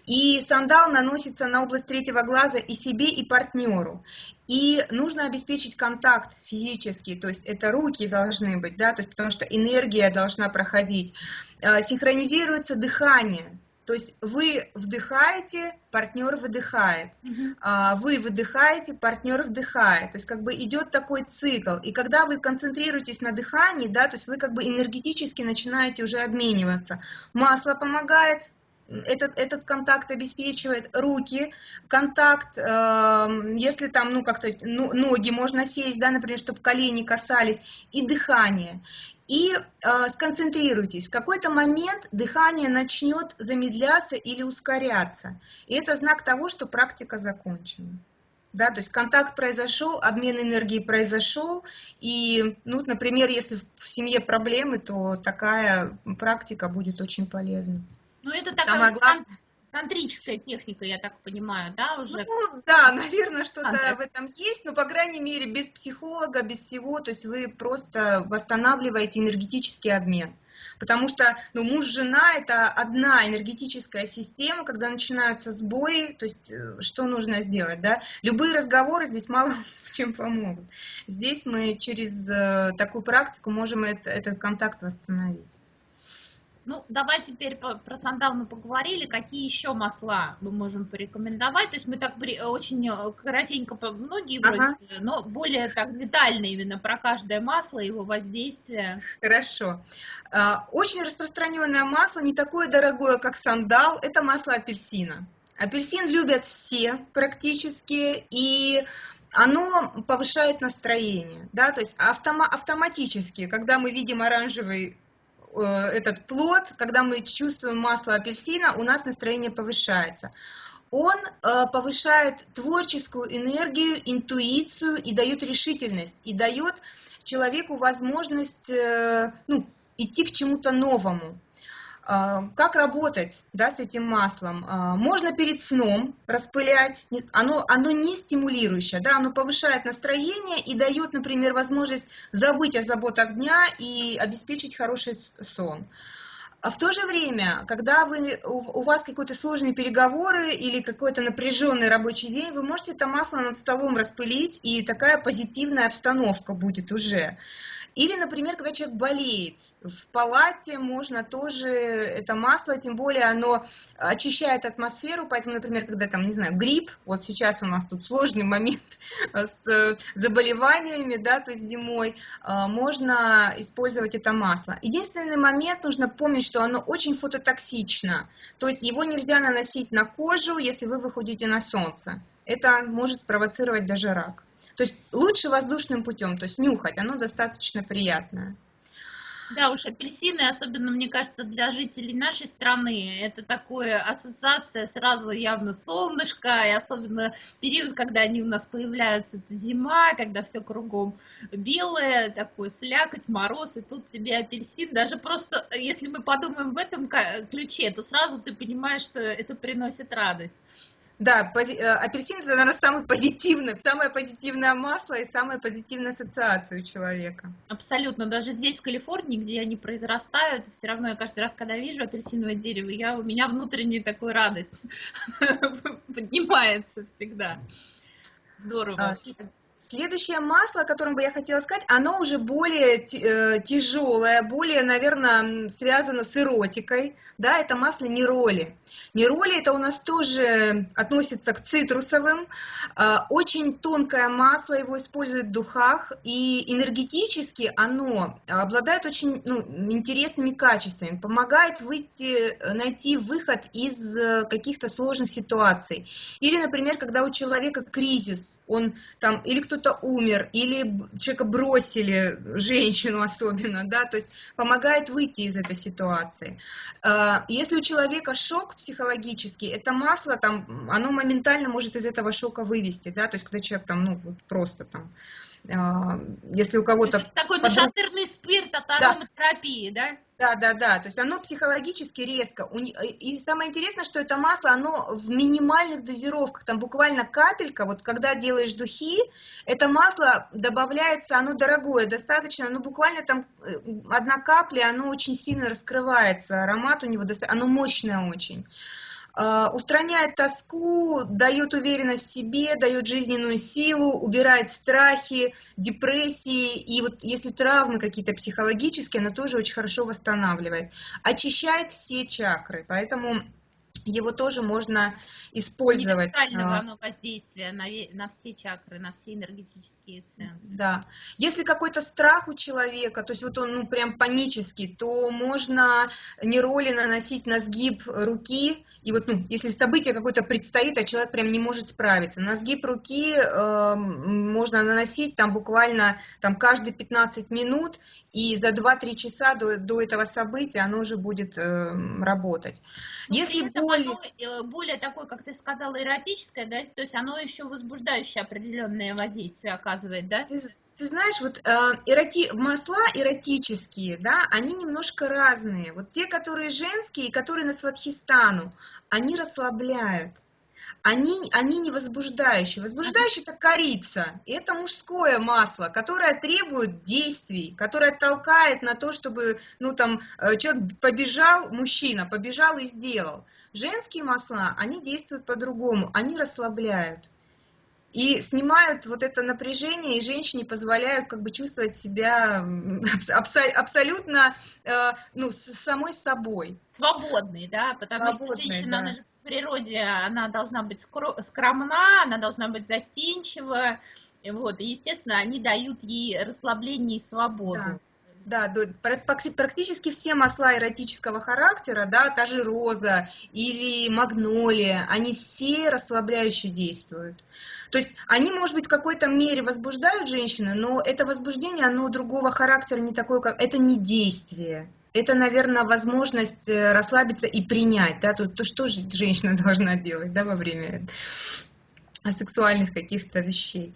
И сандал наносится на область третьего глаза и себе, и партнеру. И нужно обеспечить контакт физический, то есть это руки должны быть, да, то есть потому что энергия должна проходить. Э, синхронизируется дыхание, то есть вы вдыхаете, партнер выдыхает, uh вы выдыхаете, партнер вдыхает. То есть как бы идет такой цикл. И когда вы концентрируетесь на дыхании, да, то есть вы как бы энергетически начинаете уже обмениваться. Масло помогает, этот, этот контакт обеспечивает руки, контакт, э, если там, ну, как-то ну, ноги можно сесть, да, например, чтобы колени касались, и дыхание. И э, сконцентрируйтесь, в какой-то момент дыхание начнет замедляться или ускоряться. И это знак того, что практика закончена. Да, то есть контакт произошел, обмен энергии произошел, и, ну, например, если в семье проблемы, то такая практика будет очень полезна. Ну, это такая Самое главное... тантрическая техника, я так понимаю, да, уже? Ну, да, наверное, что-то а, в этом есть, но, по крайней мере, без психолога, без всего, то есть вы просто восстанавливаете энергетический обмен. Потому что ну, муж-жена – это одна энергетическая система, когда начинаются сбои, то есть э, что нужно сделать, да? Любые разговоры здесь мало в чем помогут. Здесь мы через э, такую практику можем это, этот контакт восстановить. Ну, давай теперь про сандал мы поговорили. Какие еще масла мы можем порекомендовать? То есть мы так очень э, коротенько, многие ага. вроде, но более так детально именно про каждое масло, его воздействие. Хорошо. А, очень распространенное масло, не такое дорогое, как сандал, это масло апельсина. Апельсин любят все практически, и оно повышает настроение, да, то есть автома автоматически, когда мы видим оранжевый Э, этот плод, когда мы чувствуем масло апельсина, у нас настроение повышается. Он э, повышает творческую энергию, интуицию и дает решительность, и дает человеку возможность э, ну, идти к чему-то новому. А, как работать да, с этим маслом? А, можно перед сном распылять, оно, оно не стимулирующее, да, оно повышает настроение и дает, например, возможность забыть о заботах дня и обеспечить хороший сон. А в то же время, когда вы, у, у вас какие-то сложные переговоры или какой-то напряженный рабочий день, вы можете это масло над столом распылить, и такая позитивная обстановка будет уже. Или, например, когда человек болеет, в палате можно тоже это масло, тем более оно очищает атмосферу, поэтому, например, когда там, не знаю, грипп, вот сейчас у нас тут сложный момент с заболеваниями, да, то есть зимой, а, можно использовать это масло. Единственный момент, нужно помнить, что оно очень фототоксично, то есть его нельзя наносить на кожу, если вы выходите на солнце. Это может спровоцировать даже рак. То есть лучше воздушным путем, то есть нюхать, оно достаточно приятное. Да уж, апельсины, особенно, мне кажется, для жителей нашей страны, это такое ассоциация сразу явно солнышко, и особенно период, когда они у нас появляются, это зима, когда все кругом белое, такой слякоть, мороз, и тут тебе апельсин. Даже просто, если мы подумаем в этом ключе, то сразу ты понимаешь, что это приносит радость. Да, пози- э, апельсин это, наверное, самый позитивный, самое позитивное масло и самая позитивная ассоциация у человека. Абсолютно. Даже здесь, в Калифорнии, где они произрастают, все равно я каждый раз, когда вижу апельсиновое дерево, я, у меня внутренняя такая радость поднимается всегда. Здорово. А, Следующее масло, о котором бы я хотела сказать, оно уже более тяжелое, более, наверное, связано с эротикой. Да, это масло нероли. Нероли это у нас тоже относится к цитрусовым. А, Очень тонкое масло, его используют в духах. И энергетически оно обладает очень ну, интересными качествами. Помогает выйти, найти выход из э, каких-то сложных ситуаций. Или, например, когда у человека кризис, он там или кто-то умер, или человека бросили, женщину особенно, да, то есть помогает выйти из этой ситуации. Э, Если у человека шок психологический, это масло там, оно моментально может из этого шока вывести, да, то есть когда человек там, ну, вот просто там, если у кого-то Такой подруг- нашатырный спирт от ароматерапии, да? да, да, да, то есть оно психологически резко. Не- И самое интересное, что это масло, оно в минимальных дозировках, там буквально капелька, вот когда делаешь духи, это масло добавляется, оно дорогое достаточно, ну буквально там э, одна капля, оно очень сильно раскрывается, аромат у него, доста- оно мощное очень. А, Устраняет тоску, дает уверенность себе, дает жизненную силу, убирает страхи, депрессии. И вот если травмы какие-то психологические, оно тоже очень хорошо восстанавливает. Очищает все чакры, поэтому его тоже можно использовать. Универсального А, оно воздействия на, на все чакры, на все энергетические центры. Да. Если какой-то страх у человека, то есть вот он ну прям панический, то можно нероли наносить на сгиб руки. И вот ну, если событие какое-то предстоит, а человек прям не может справиться, на сгиб руки э, можно наносить там буквально там каждые 15 минут, и за 2-3 часа до, до этого события оно уже будет э, работать. Но Если. Оно, э, более такое, как ты сказала, эротическое, да, то есть оно еще возбуждающее определенное воздействие оказывает, да? Ты, ты знаешь, вот э, эроти- масла эротические, да, они немножко разные. Вот те, которые женские, и которые на сватхистану, они расслабляют. Они, они не возбуждающие. Возбуждающие это корица. И это мужское масло, которое требует действий, которое толкает на то, чтобы, ну там, э, человек побежал, мужчина побежал и сделал. Женские масла, они действуют по-другому, они расслабляют и снимают вот это напряжение, и женщине позволяют как бы чувствовать себя абсо- абсолютно э, ну, самой собой. Свободный, да, потому Свободный, что женщина, да. она же природе, она должна быть скро- скромна, она должна быть застенчива, и вот, и, естественно, они дают ей расслабление и свободу. Да, пакти- практически все масла эротического характера, да, та же роза или магнолия, они все расслабляюще действуют. То есть они, может быть, в какой-то мере возбуждают женщину, но это возбуждение, оно другого характера, не такое, как... Это не действие. Это, наверное, возможность э, расслабиться и принять, да, то, то что же женщина должна делать, да, во время сексуальных каких-то вещей.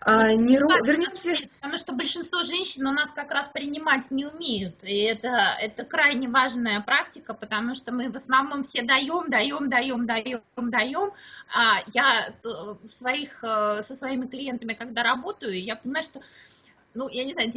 А, не ро- Вернемся... Потому что большинство женщин у нас как раз принимать не умеют. И это, это крайне важная практика, потому что мы в основном все даем, даем, даем, даем, даем. А я т- в своих, э, со своими клиентами, когда работаю, я понимаю, что, ну, я не знаю,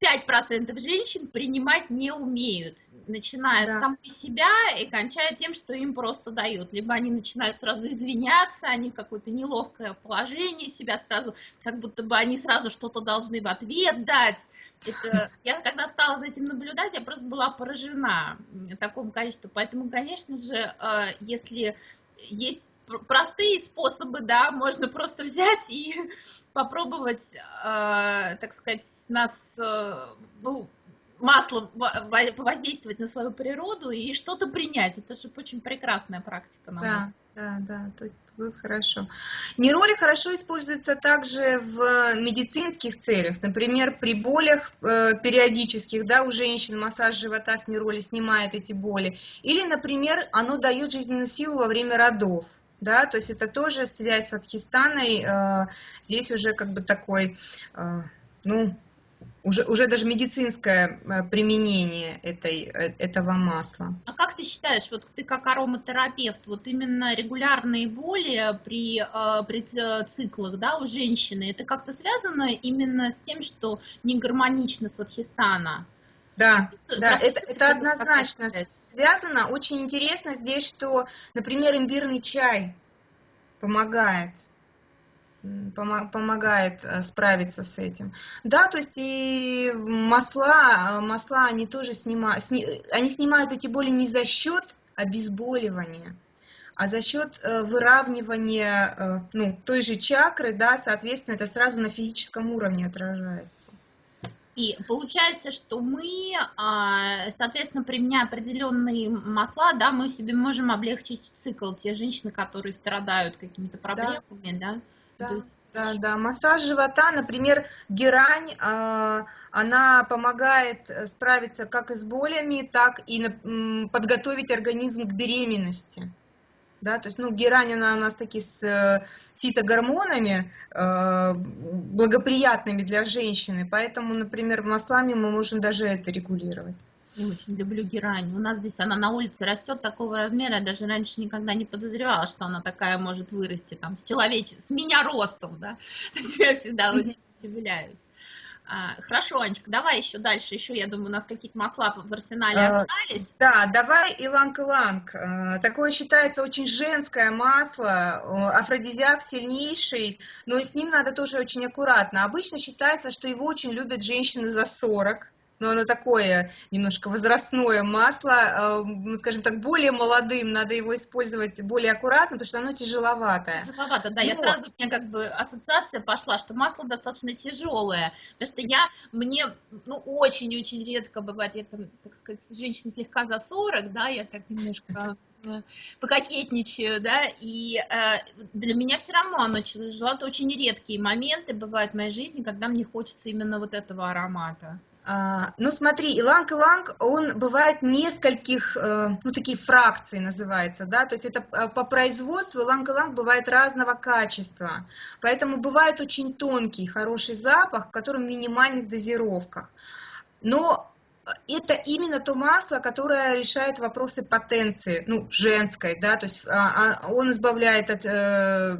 95% женщин принимать не умеют, начиная Да. с самой себя и кончая тем, что им просто дают. Либо они начинают сразу извиняться, они какое-то неловкое положение себя сразу, как будто бы они сразу что-то должны в ответ дать. Это, я когда стала за этим наблюдать, я просто была поражена такому количеству. Поэтому, конечно же, э, если есть пр- простые способы, да, можно просто взять и попробовать, э, так сказать, нас, э, ну, маслом во- во- повоздействовать на свою природу и что-то принять. Это же очень прекрасная практика. на Да, да, да, тут, тут хорошо. Нероли хорошо используются также в медицинских целях. Например, при болях э, периодических, да, у женщин массаж живота с нероли снимает эти боли. Или, например, оно дает жизненную силу во время родов. Да, то есть это тоже связь с Адхистаной. э, здесь уже как бы такой, э, ну, уже, уже даже медицинское э, применение этой, э, этого масла. А как ты считаешь, вот ты как ароматерапевт, вот именно регулярные боли при, э, при циклах да, у женщины, это как-то связано именно с тем, что не гармонично с Вадхистана? Да, да, это, это однозначно связано. Очень интересно здесь, что, например, имбирный чай помогает помогает э, справиться с этим. Да, то есть и масла, э, масла они тоже снимают, они снимают эти боли не за счет обезболивания, а за счет э, выравнивания ну, той же чакры, да, соответственно, это сразу на физическом уровне отражается. И получается, что мы, а, соответственно, применяя определенные масла, да, мы себе можем облегчить цикл те женщины, которые страдают какими-то проблемами, да. да? Да, да, да. Массаж живота, например, герань, а, она помогает э, справиться как и с болями, так и подготовить организм к беременности. Да, то есть, ну, герань, она у нас таки с э, фитогормонами, э, благоприятными для женщины, поэтому, например, маслами мы можем даже это регулировать. Я очень люблю герань. У нас здесь она на улице растет такого размера, я даже раньше никогда не подозревала, что она такая может вырасти, там, с человеч... с меня ростом, да. То есть я всегда очень удивляюсь. А, хорошо, Анечка, давай еще дальше, еще, я думаю, у нас какие-то масла в арсенале а, остались. Да, давай иланг-иланг. А, такое считается очень женское масло, афродизиак сильнейший, но с ним надо тоже очень аккуратно. Обычно считается, что его очень любят женщины за 40, но оно такое немножко возрастное масло, э, скажем так, более молодым, надо его использовать более аккуратно, потому что оно тяжеловатое. Тяжеловато, да, Но... я сразу, у меня как бы ассоциация пошла, что масло достаточно тяжелое, потому что я, мне, ну, очень-очень редко бывает, я там, так сказать, женщина слегка за 40, да, я так немножко э, пококетничаю, да, и э, для меня все равно оно тяжело, это очень редкие моменты бывают в моей жизни, когда мне хочется именно вот этого аромата. А, ну смотри, иланг-иланг, он бывает нескольких, э, ну такие фракции называется, да, то есть это э, по производству иланг-иланг бывает разного качества, поэтому бывает очень тонкий, хороший запах, в котором минимальных дозировках. Но это именно то масло, которое решает вопросы потенции, ну, женской, да, то есть а, а, он избавляет от э,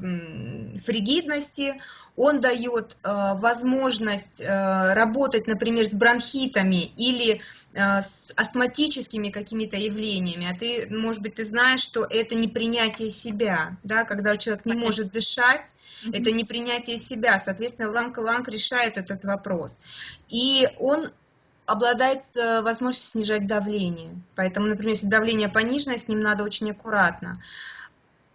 фригидности, он дает э, возможность э, работать, например, с бронхитами или с астматическими какими-то явлениями. А ты, может быть, ты знаешь, что это не принятие себя, да, когда человек не может дышать, это не принятие себя. Соответственно, иланг-иланг решает этот вопрос. И он обладает э, возможностью снижать давление. Поэтому, например, если давление пониженное, с ним надо очень аккуратно.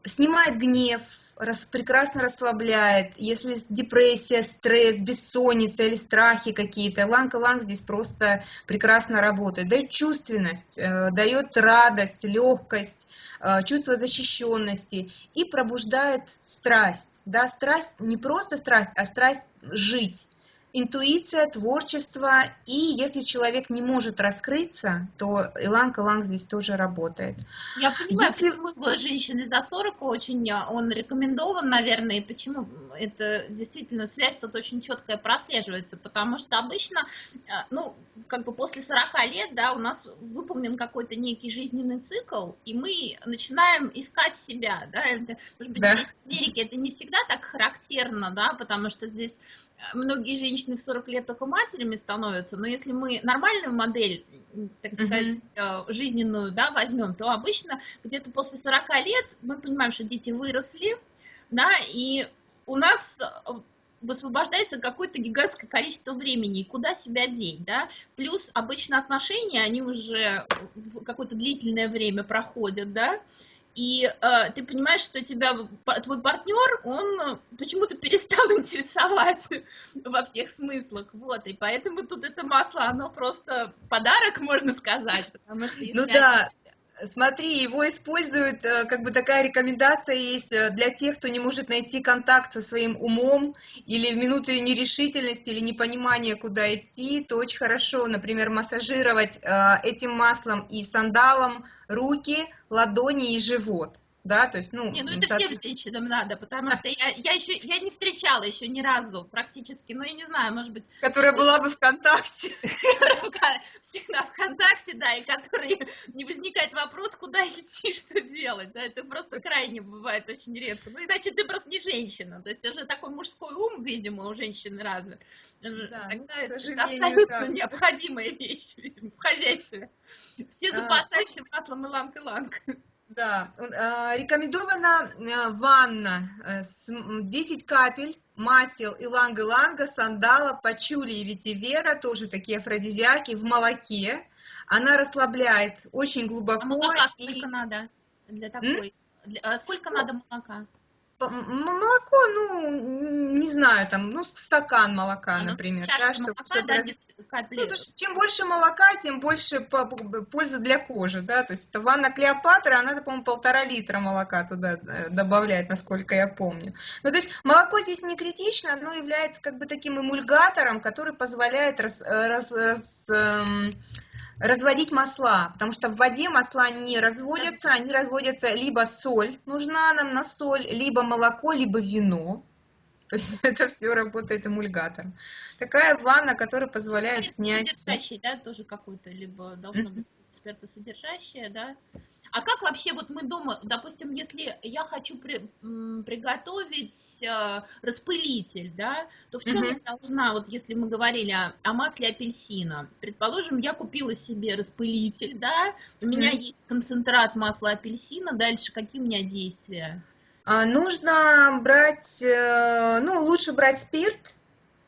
Снимает гнев, рас, прекрасно расслабляет. Если депрессия, стресс, бессонница или страхи какие-то, иланг-иланг здесь просто прекрасно работает. Дает чувственность, э, дает радость, легкость, э, чувство защищенности и пробуждает страсть. Да, страсть не просто страсть, а страсть жить интуиция, творчество, и если человек не может раскрыться, то иланг-иланг здесь тоже работает. Я понимаю, если... почему женщины за 40 очень, а, он рекомендован, наверное, и почему это действительно связь тут очень четкая прослеживается, потому что обычно, а, ну, как бы после 40 лет, да, у нас выполнен какой-то некий жизненный цикл, и мы начинаем искать себя, да, это, может быть, да. в Америке это не всегда так характерно, да, потому что здесь многие женщины в 40 лет только матерями становятся, но если мы нормальную модель, так сказать, uh-huh. жизненную, да, возьмем, то обычно где-то после 40 лет мы понимаем, что дети выросли, да, и у нас э, высвобождается какое-то гигантское количество времени, и куда себя деть, да, плюс обычно отношения, они уже какое-то длительное время проходят, да, и э, ты понимаешь, что тебя твой партнер, он почему-то перестал интересовать во всех смыслах, вот, и поэтому тут это масло, оно просто подарок, можно сказать, потому что ну да, Смотри, его используют, э, как бы такая рекомендация есть э, для тех, кто не может найти контакт со своим умом или в минуты нерешительности или непонимания, куда идти, то очень хорошо, например, массажировать э, этим маслом и сандалом руки, ладони и живот. Да, то есть, ну... Не, ну это всем женщинам надо, потому что я, я еще, я не встречала еще ни разу практически, ну я не знаю, может быть... Которая была бы ВКонтакте. Всегда ВКонтакте, да, и который не возникает вопрос, куда идти, что делать, да, это просто крайне бывает очень редко. Ну иначе ты просто не женщина, то есть уже такой мужской ум, видимо, у женщины развит. Да, ну, Тогда это абсолютно необходимая вещь, видимо, в хозяйстве. Все а, запасаются маслом иланг-иланг. Да, а, рекомендована э, ванна, 10 э, капель масел иланга-иланга, сандала, пачули и ветивера, тоже такие афродизиаки, в молоке. Она расслабляет очень глубоко. А молока сколько и... надо для такой? М? Сколько ну, надо молока? Молоко, ну, не знаю, там, ну, стакан молока, ну, например. Да, чтобы молока, да, раз... ну, то, чем больше молока, тем больше пользы для кожи, да, то есть ванна Клеопатра, она, по-моему, полтора литра молока туда э, добавляет, насколько я помню. Ну, то есть молоко здесь не критично, оно является как бы таким эмульгатором, который позволяет раз, э, раз, раз, эм, разводить масла, потому что в воде масла не разводятся, они разводятся либо соль, нужна нам на соль, либо молоко, либо вино. То есть это все работает эмульгатором. Такая ванна, которая позволяет снять... Содержащий, да, тоже какой-то, либо должно быть спиртосодержащее, да? А как вообще вот мы дома, допустим, если я хочу при, приготовить э, распылитель, да, то в чем uh-huh. я должна, вот если мы говорили о, о масле апельсина, предположим, я купила себе распылитель, да, у меня uh-huh. есть концентрат масла апельсина, дальше какие у меня действия? А, нужно брать, э, ну, лучше брать спирт,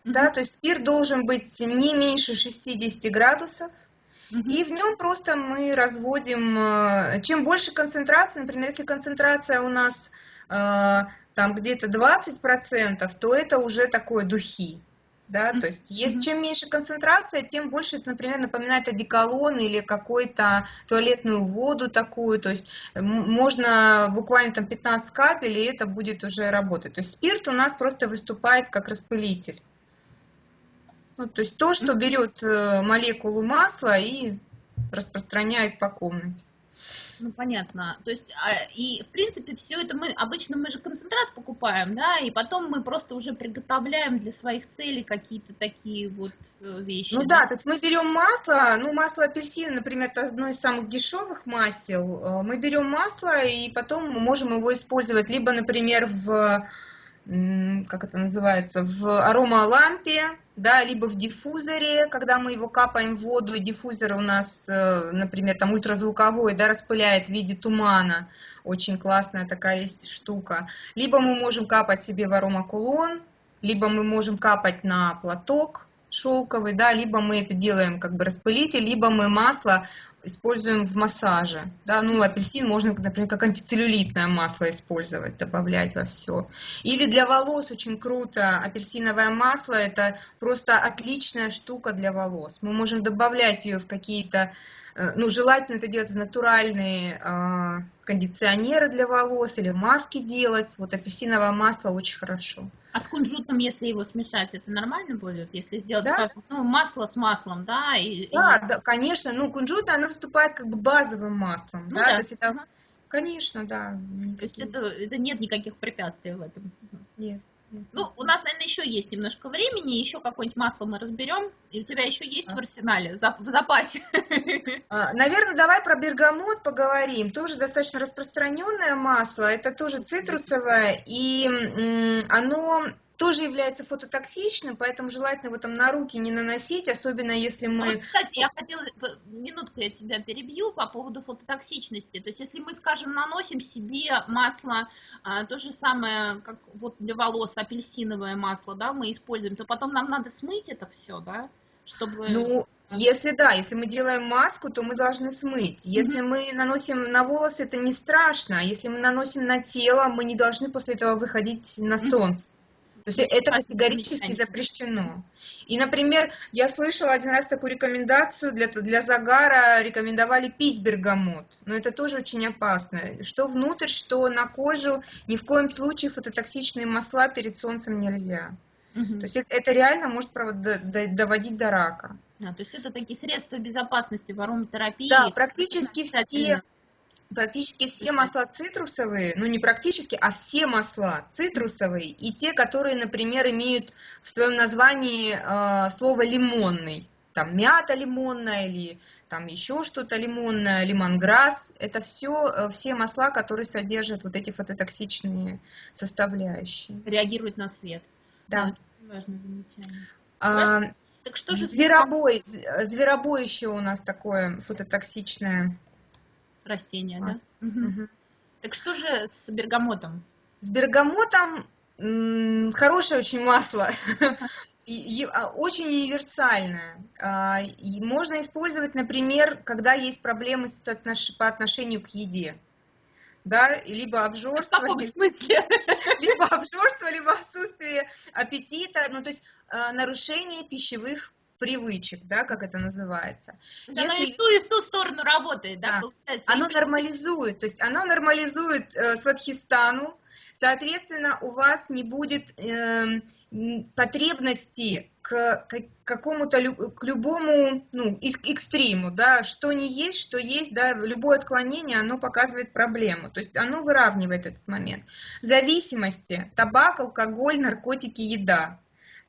uh-huh. да, то есть спирт должен быть не меньше 60 градусов, и в нем просто мы разводим, э, чем больше концентрация, например, если концентрация у нас э, там где-то 20%, то это уже такое духи. Да, то есть, есть, чем меньше концентрация, тем больше это, например, напоминает одеколон или какую-то туалетную воду такую. То есть можно буквально там 15 капель, и это будет уже работать. То есть спирт у нас просто выступает как распылитель. Ну, то есть то, что берет э, молекулу масла и распространяет по комнате. Ну, понятно. То есть, а, и, в принципе, все это мы, обычно мы же концентрат покупаем, да, и потом мы просто уже приготовляем для своих целей какие-то такие вот э, вещи. Ну да, да то есть мы берем масло, ну, масло апельсина, например, это одно из самых дешевых масел. Э, мы берем масло, и потом мы можем его использовать либо, например, в как это называется, в аромалампе, да, либо в диффузоре, когда мы его капаем в воду, и диффузор у нас, э, например, там ультразвуковой, да, распыляет в виде тумана, очень классная такая есть штука. Либо мы можем капать себе в аромакулон, либо мы можем капать на платок, шелковый, да, либо мы это делаем как бы распылитель, либо мы масло используем в массаже, да, ну, апельсин можно, например, как антицеллюлитное масло использовать, добавлять во все. Или для волос очень круто, апельсиновое масло, это просто отличная штука для волос. Мы можем добавлять ее в какие-то Э, ну, желательно это делать в натуральные э, кондиционеры для волос или маски делать. Вот апельсиновое масло очень хорошо. А с кунжутом, если его смешать, это нормально будет? Если сделать, да? скажем, ну, масло с маслом, да? И, да, и... да, конечно. Ну, кунжут, оно выступает как бы базовым маслом, ну, да? да? То есть это, ага. конечно, да. То есть это, это нет никаких препятствий в этом? Нет. Ну, у нас, наверное, еще есть немножко времени, еще какое-нибудь масло мы разберем. И у тебя еще есть а. в арсенале, в запасе? А, наверное, давай про бергамот поговорим. Тоже достаточно распространенное масло. Это тоже цитрусовое, и оно тоже является фототоксичным, поэтому желательно его там на руки не наносить, особенно если мы... Вот, кстати, я хотела, минутку я тебя перебью по поводу фототоксичности. То есть, если мы, скажем, наносим себе масло, а, то же самое, как вот для волос апельсиновое масло, да, мы используем, то потом нам надо смыть это все, да, чтобы... Ну, если да, если мы делаем маску, то мы должны смыть. Если mm-hmm. мы наносим на волосы, это не страшно. Если мы наносим на тело, мы не должны после этого выходить на солнце. То есть это категорически запрещено. И, например, я слышала один раз такую рекомендацию для, для загара, рекомендовали пить бергамот, но это тоже очень опасно. Что внутрь, что на кожу, ни в коем случае фототоксичные масла перед солнцем нельзя. Угу. То есть это, реально может доводить до рака. А, то есть это такие средства безопасности в ароматерапии. Да, практически все практически все масла цитрусовые, ну не практически, а все масла цитрусовые и те, которые, например, имеют в своем названии э, слово лимонный, там мята лимонная или там еще что-то лимонное, лимонграсс, это все, э, все масла, которые содержат вот эти фототоксичные составляющие. Реагируют на свет. Да. замечание. А, так что же зверобой, зверобой еще у нас такое фототоксичное растение, да? Угу. Так что же с бергамотом? С бергамотом хорошее очень масло, а, очень универсальное. А, можно использовать, например, когда есть проблемы по отношению к еде. Да, либо обжорство, в каком смысле? либо обжорство, либо отсутствие аппетита, ну то есть а, нарушение пищевых привычек, да, как это называется. Если... Оно и в, ту, и в ту сторону работает, да, да. получается? Оно нормализует, то есть оно нормализует э, сватхистану, соответственно, у вас не будет э, потребности к, к какому-то, к любому, ну, экстриму, да, что не есть, что есть, да, любое отклонение, оно показывает проблему, то есть оно выравнивает этот момент. Зависимости, табак, алкоголь, наркотики, еда,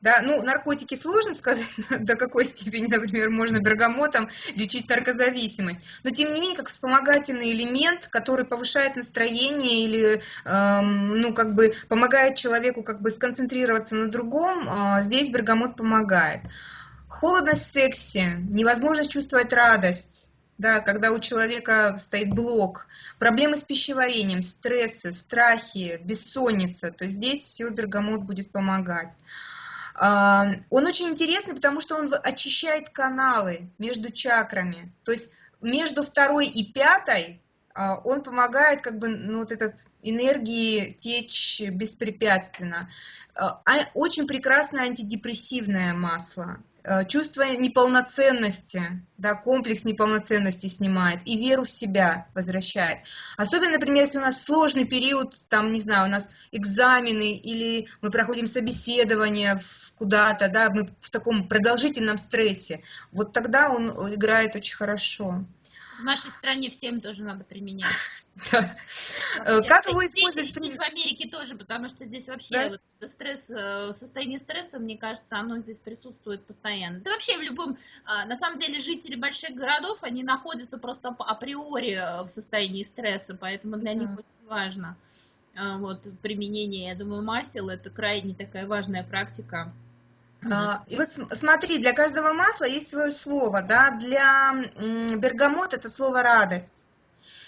да, ну, наркотики сложно сказать, до какой степени, например, можно бергамотом лечить наркозависимость, но тем не менее, как вспомогательный элемент, который повышает настроение или, эм, ну, как бы помогает человеку как бы сконцентрироваться на другом, э, здесь бергамот помогает. Холодность в сексе, невозможность чувствовать радость, да, когда у человека стоит блок, проблемы с пищеварением, стрессы, страхи, бессонница, то здесь все бергамот будет помогать. Он очень интересный, потому что он очищает каналы между чакрами. То есть между второй и пятой он помогает как бы ну, вот этот энергии течь беспрепятственно. А, а, очень прекрасное антидепрессивное масло. Чувство неполноценности, да, комплекс неполноценности снимает и веру в себя возвращает. Особенно, например, если у нас сложный период, там, не знаю, у нас экзамены или мы проходим собеседование куда-то, да, мы в таком продолжительном стрессе, вот тогда он играет очень хорошо. В нашей стране всем тоже надо применять. Э, как его использовать? Здесь в Америке тоже, потому что здесь вообще стресс, э, состояние стресса, мне кажется, оно здесь присутствует постоянно. Да вообще в любом, а, на самом деле жители больших городов, они находятся просто априори э, в состоянии стресса, поэтому для них очень важно вот применение, я думаю, масел это крайне такая важная практика. А, и вот смотри, для каждого масла есть свое слово, да, для бергамота это слово радость.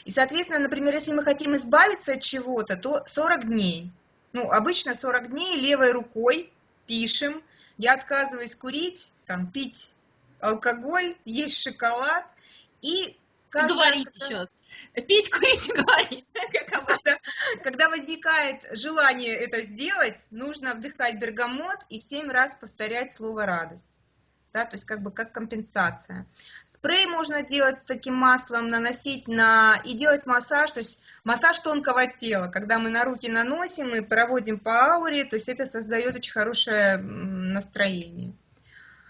И, соответственно, например, если мы хотим избавиться от чего-то, то 40 дней. Ну, обычно 40 дней левой рукой пишем, я отказываюсь курить, там, пить алкоголь, есть шоколад, и каждый Говорить раз, когда... еще. Пить, курить, говорить. Когда, когда возникает желание это сделать, нужно вдыхать бергамот и семь раз повторять слово «радость» да, то есть как бы как компенсация. Спрей можно делать с таким маслом, наносить на и делать массаж, то есть массаж тонкого тела, когда мы на руки наносим и проводим по ауре, то есть это создает очень хорошее настроение.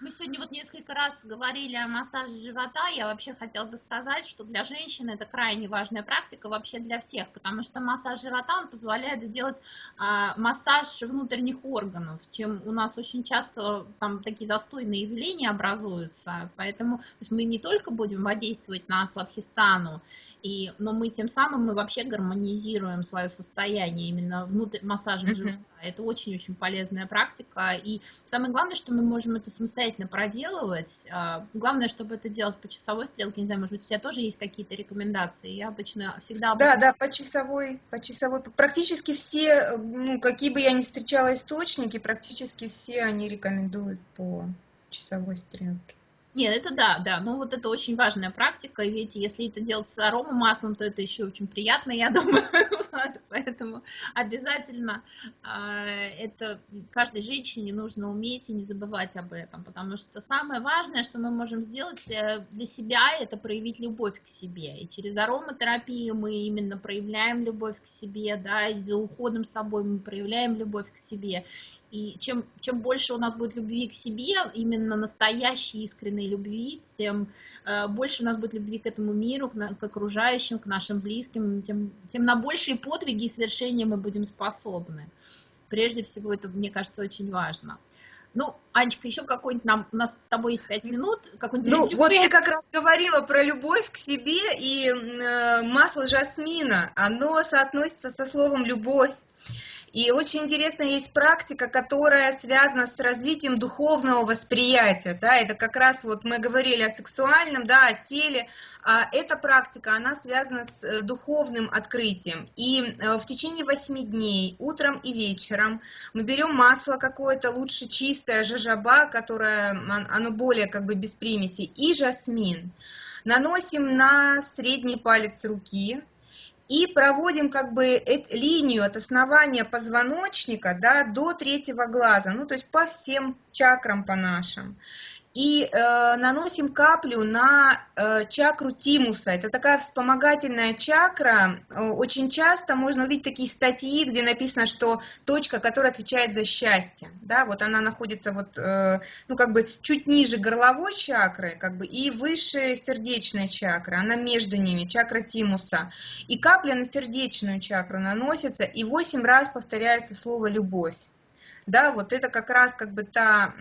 Мы сегодня вот несколько раз говорили о массаже живота. Я вообще хотела бы сказать, что для женщин это крайне важная практика вообще для всех, потому что массаж живота он позволяет сделать а, массаж внутренних органов, чем у нас очень часто там такие застойные явления образуются. Поэтому мы не только будем воздействовать на сватхистану, и, но мы тем самым мы вообще гармонизируем свое состояние именно внутрь массажем mm-hmm. живота. Это очень-очень полезная практика. И самое главное, что мы можем это самостоятельно проделывать. А, главное, чтобы это делать по часовой стрелке. Не знаю, может быть, у тебя тоже есть какие-то рекомендации? Я обычно всегда... Да, да, по часовой, по часовой. Практически все, ну, какие бы я ни встречала источники, практически все они рекомендуют по часовой стрелке. Нет, это да, да, но вот это очень важная практика, видите, если это делать с аромамаслом, то это еще очень приятно, я думаю, поэтому обязательно а, это каждой женщине нужно уметь и не забывать об этом, потому что самое важное, что мы можем сделать э, для себя, это проявить любовь к себе, и через ароматерапию мы именно проявляем любовь к себе, да, и за уходом с собой мы проявляем любовь к себе, И чем, чем больше у нас будет любви к себе, именно настоящей искренней любви, тем э, больше у нас будет любви к этому миру, к, на, к окружающим, к нашим близким, тем, тем на большие подвиги и свершения мы будем способны. Прежде всего, это, мне кажется, очень важно. Ну, Анечка, еще какой-нибудь нам, у нас с тобой есть пять минут, какой-нибудь Ну, резюме. вот ты как раз говорила про любовь к себе, и э, масло жасмина, оно соотносится со словом «любовь». И очень интересно, есть практика, которая связана с развитием духовного восприятия. Да, это как раз вот мы говорили о сексуальном, да, о теле. А эта практика, она связана с э, духовным открытием. И э, в течение восьми дней, утром и вечером, мы берем масло какое-то, лучше чистое, жажаба, которое, оно более как бы без примесей, и жасмин. Наносим на средний палец руки, и проводим как бы линию от основания позвоночника да, до третьего глаза, ну то есть по всем чакрам по нашим и э, наносим каплю на э, чакру тимуса. Это такая вспомогательная чакра. Э, очень часто можно увидеть такие статьи, где написано, что точка, которая отвечает за счастье, да, вот она находится вот, э, ну как бы чуть ниже горловой чакры, как бы и выше сердечной чакры, она между ними, чакра тимуса. И капля на сердечную чакру наносится, и 8 раз повторяется слово любовь да, вот это как раз как бы та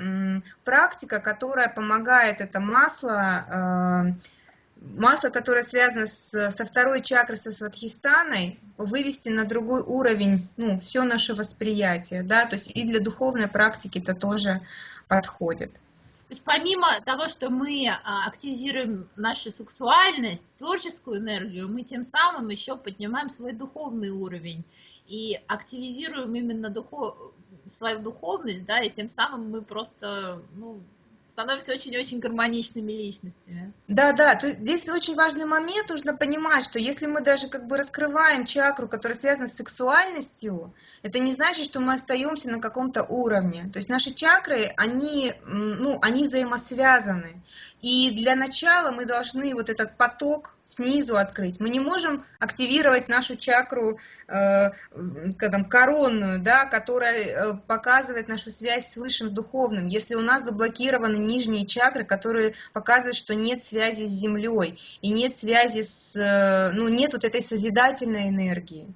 практика, которая помогает это масло, э, масло, которое связано с, со второй чакрой, со сватхистаной, вывести на другой уровень, ну, все наше восприятие, да, то есть и для духовной практики это тоже подходит. То есть помимо того, что мы а, активизируем нашу сексуальность, творческую энергию, мы тем самым еще поднимаем свой духовный уровень и активизируем именно духов свою духовность, да, и тем самым мы просто, ну, становимся очень-очень гармоничными личностями. Да, да, то здесь очень важный момент, нужно понимать, что если мы даже как бы раскрываем чакру, которая связана с сексуальностью, это не значит, что мы остаемся на каком-то уровне. То есть наши чакры, они, ну, они взаимосвязаны. И для начала мы должны вот этот поток снизу открыть. Мы не можем активировать нашу чакру э, там, коронную, да, которая э, показывает нашу связь с высшим духовным, если у нас заблокированы нижние чакры, которые показывают, что нет связи с землей и нет связи с, э, ну, нет вот этой созидательной энергии.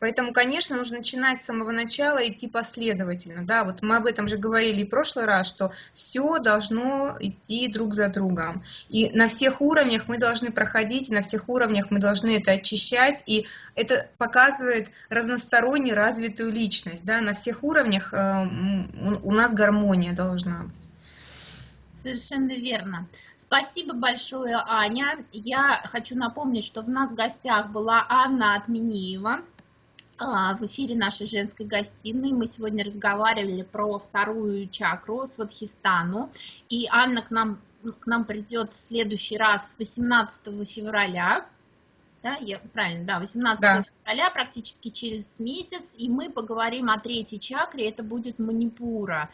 Поэтому, конечно, нужно начинать с самого начала, идти последовательно. Да, вот мы об этом же говорили в прошлый раз, что все должно идти друг за другом. И на всех уровнях мы должны проходить, на всех уровнях мы должны это очищать, и это показывает разносторонне развитую личность. Да, на всех уровнях э, у нас гармония должна быть. Совершенно верно. Спасибо большое, Аня. Я хочу напомнить, что в нас в гостях была Анна Отмениева, в эфире нашей женской гостиной. Мы сегодня разговаривали про вторую чакру, Сватхистану. И Анна к нам, к нам придет в следующий раз 18 февраля. Да, я, правильно, да, 18 да. февраля, практически через месяц, и мы поговорим о третьей чакре, это будет Манипура.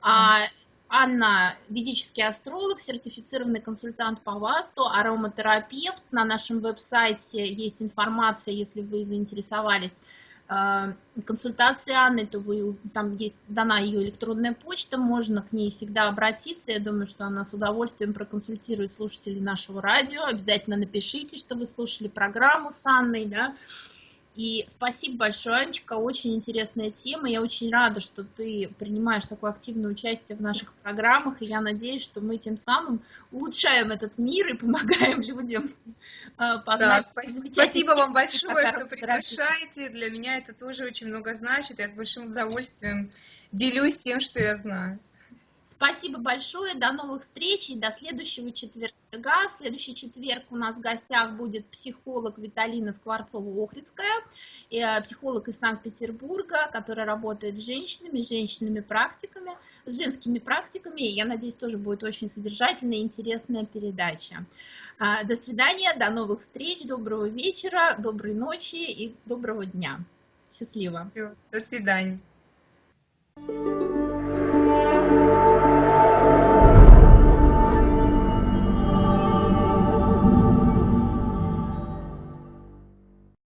Да. А, Анна – ведический астролог, сертифицированный консультант по ВАСТу, ароматерапевт. На нашем веб-сайте есть информация, если вы заинтересовались а, консультации Анны, то вы, там есть дана ее электронная почта, можно к ней всегда обратиться. Я думаю, что она с удовольствием проконсультирует слушателей нашего радио. Обязательно напишите, что вы слушали программу с Анной, да, и спасибо большое, Анечка, очень интересная тема. Я очень рада, что ты принимаешь такое активное участие в наших программах, и я надеюсь, что мы тем самым улучшаем этот мир и помогаем людям э, познать. Да, спасибо вам большое, что приглашаете. Для меня это тоже очень много значит. Я с большим удовольствием делюсь тем, что я знаю. Спасибо большое, до новых встреч и до следующего четверга. В следующий четверг у нас в гостях будет психолог Виталина Скворцова-Охридская, э, психолог из Санкт-Петербурга, которая работает с женщинами, с женщинами-практиками, с женскими практиками. Я надеюсь, тоже будет очень содержательная и интересная передача. А, до свидания, до новых встреч, доброго вечера, доброй ночи и доброго дня. Счастливо. До свидания.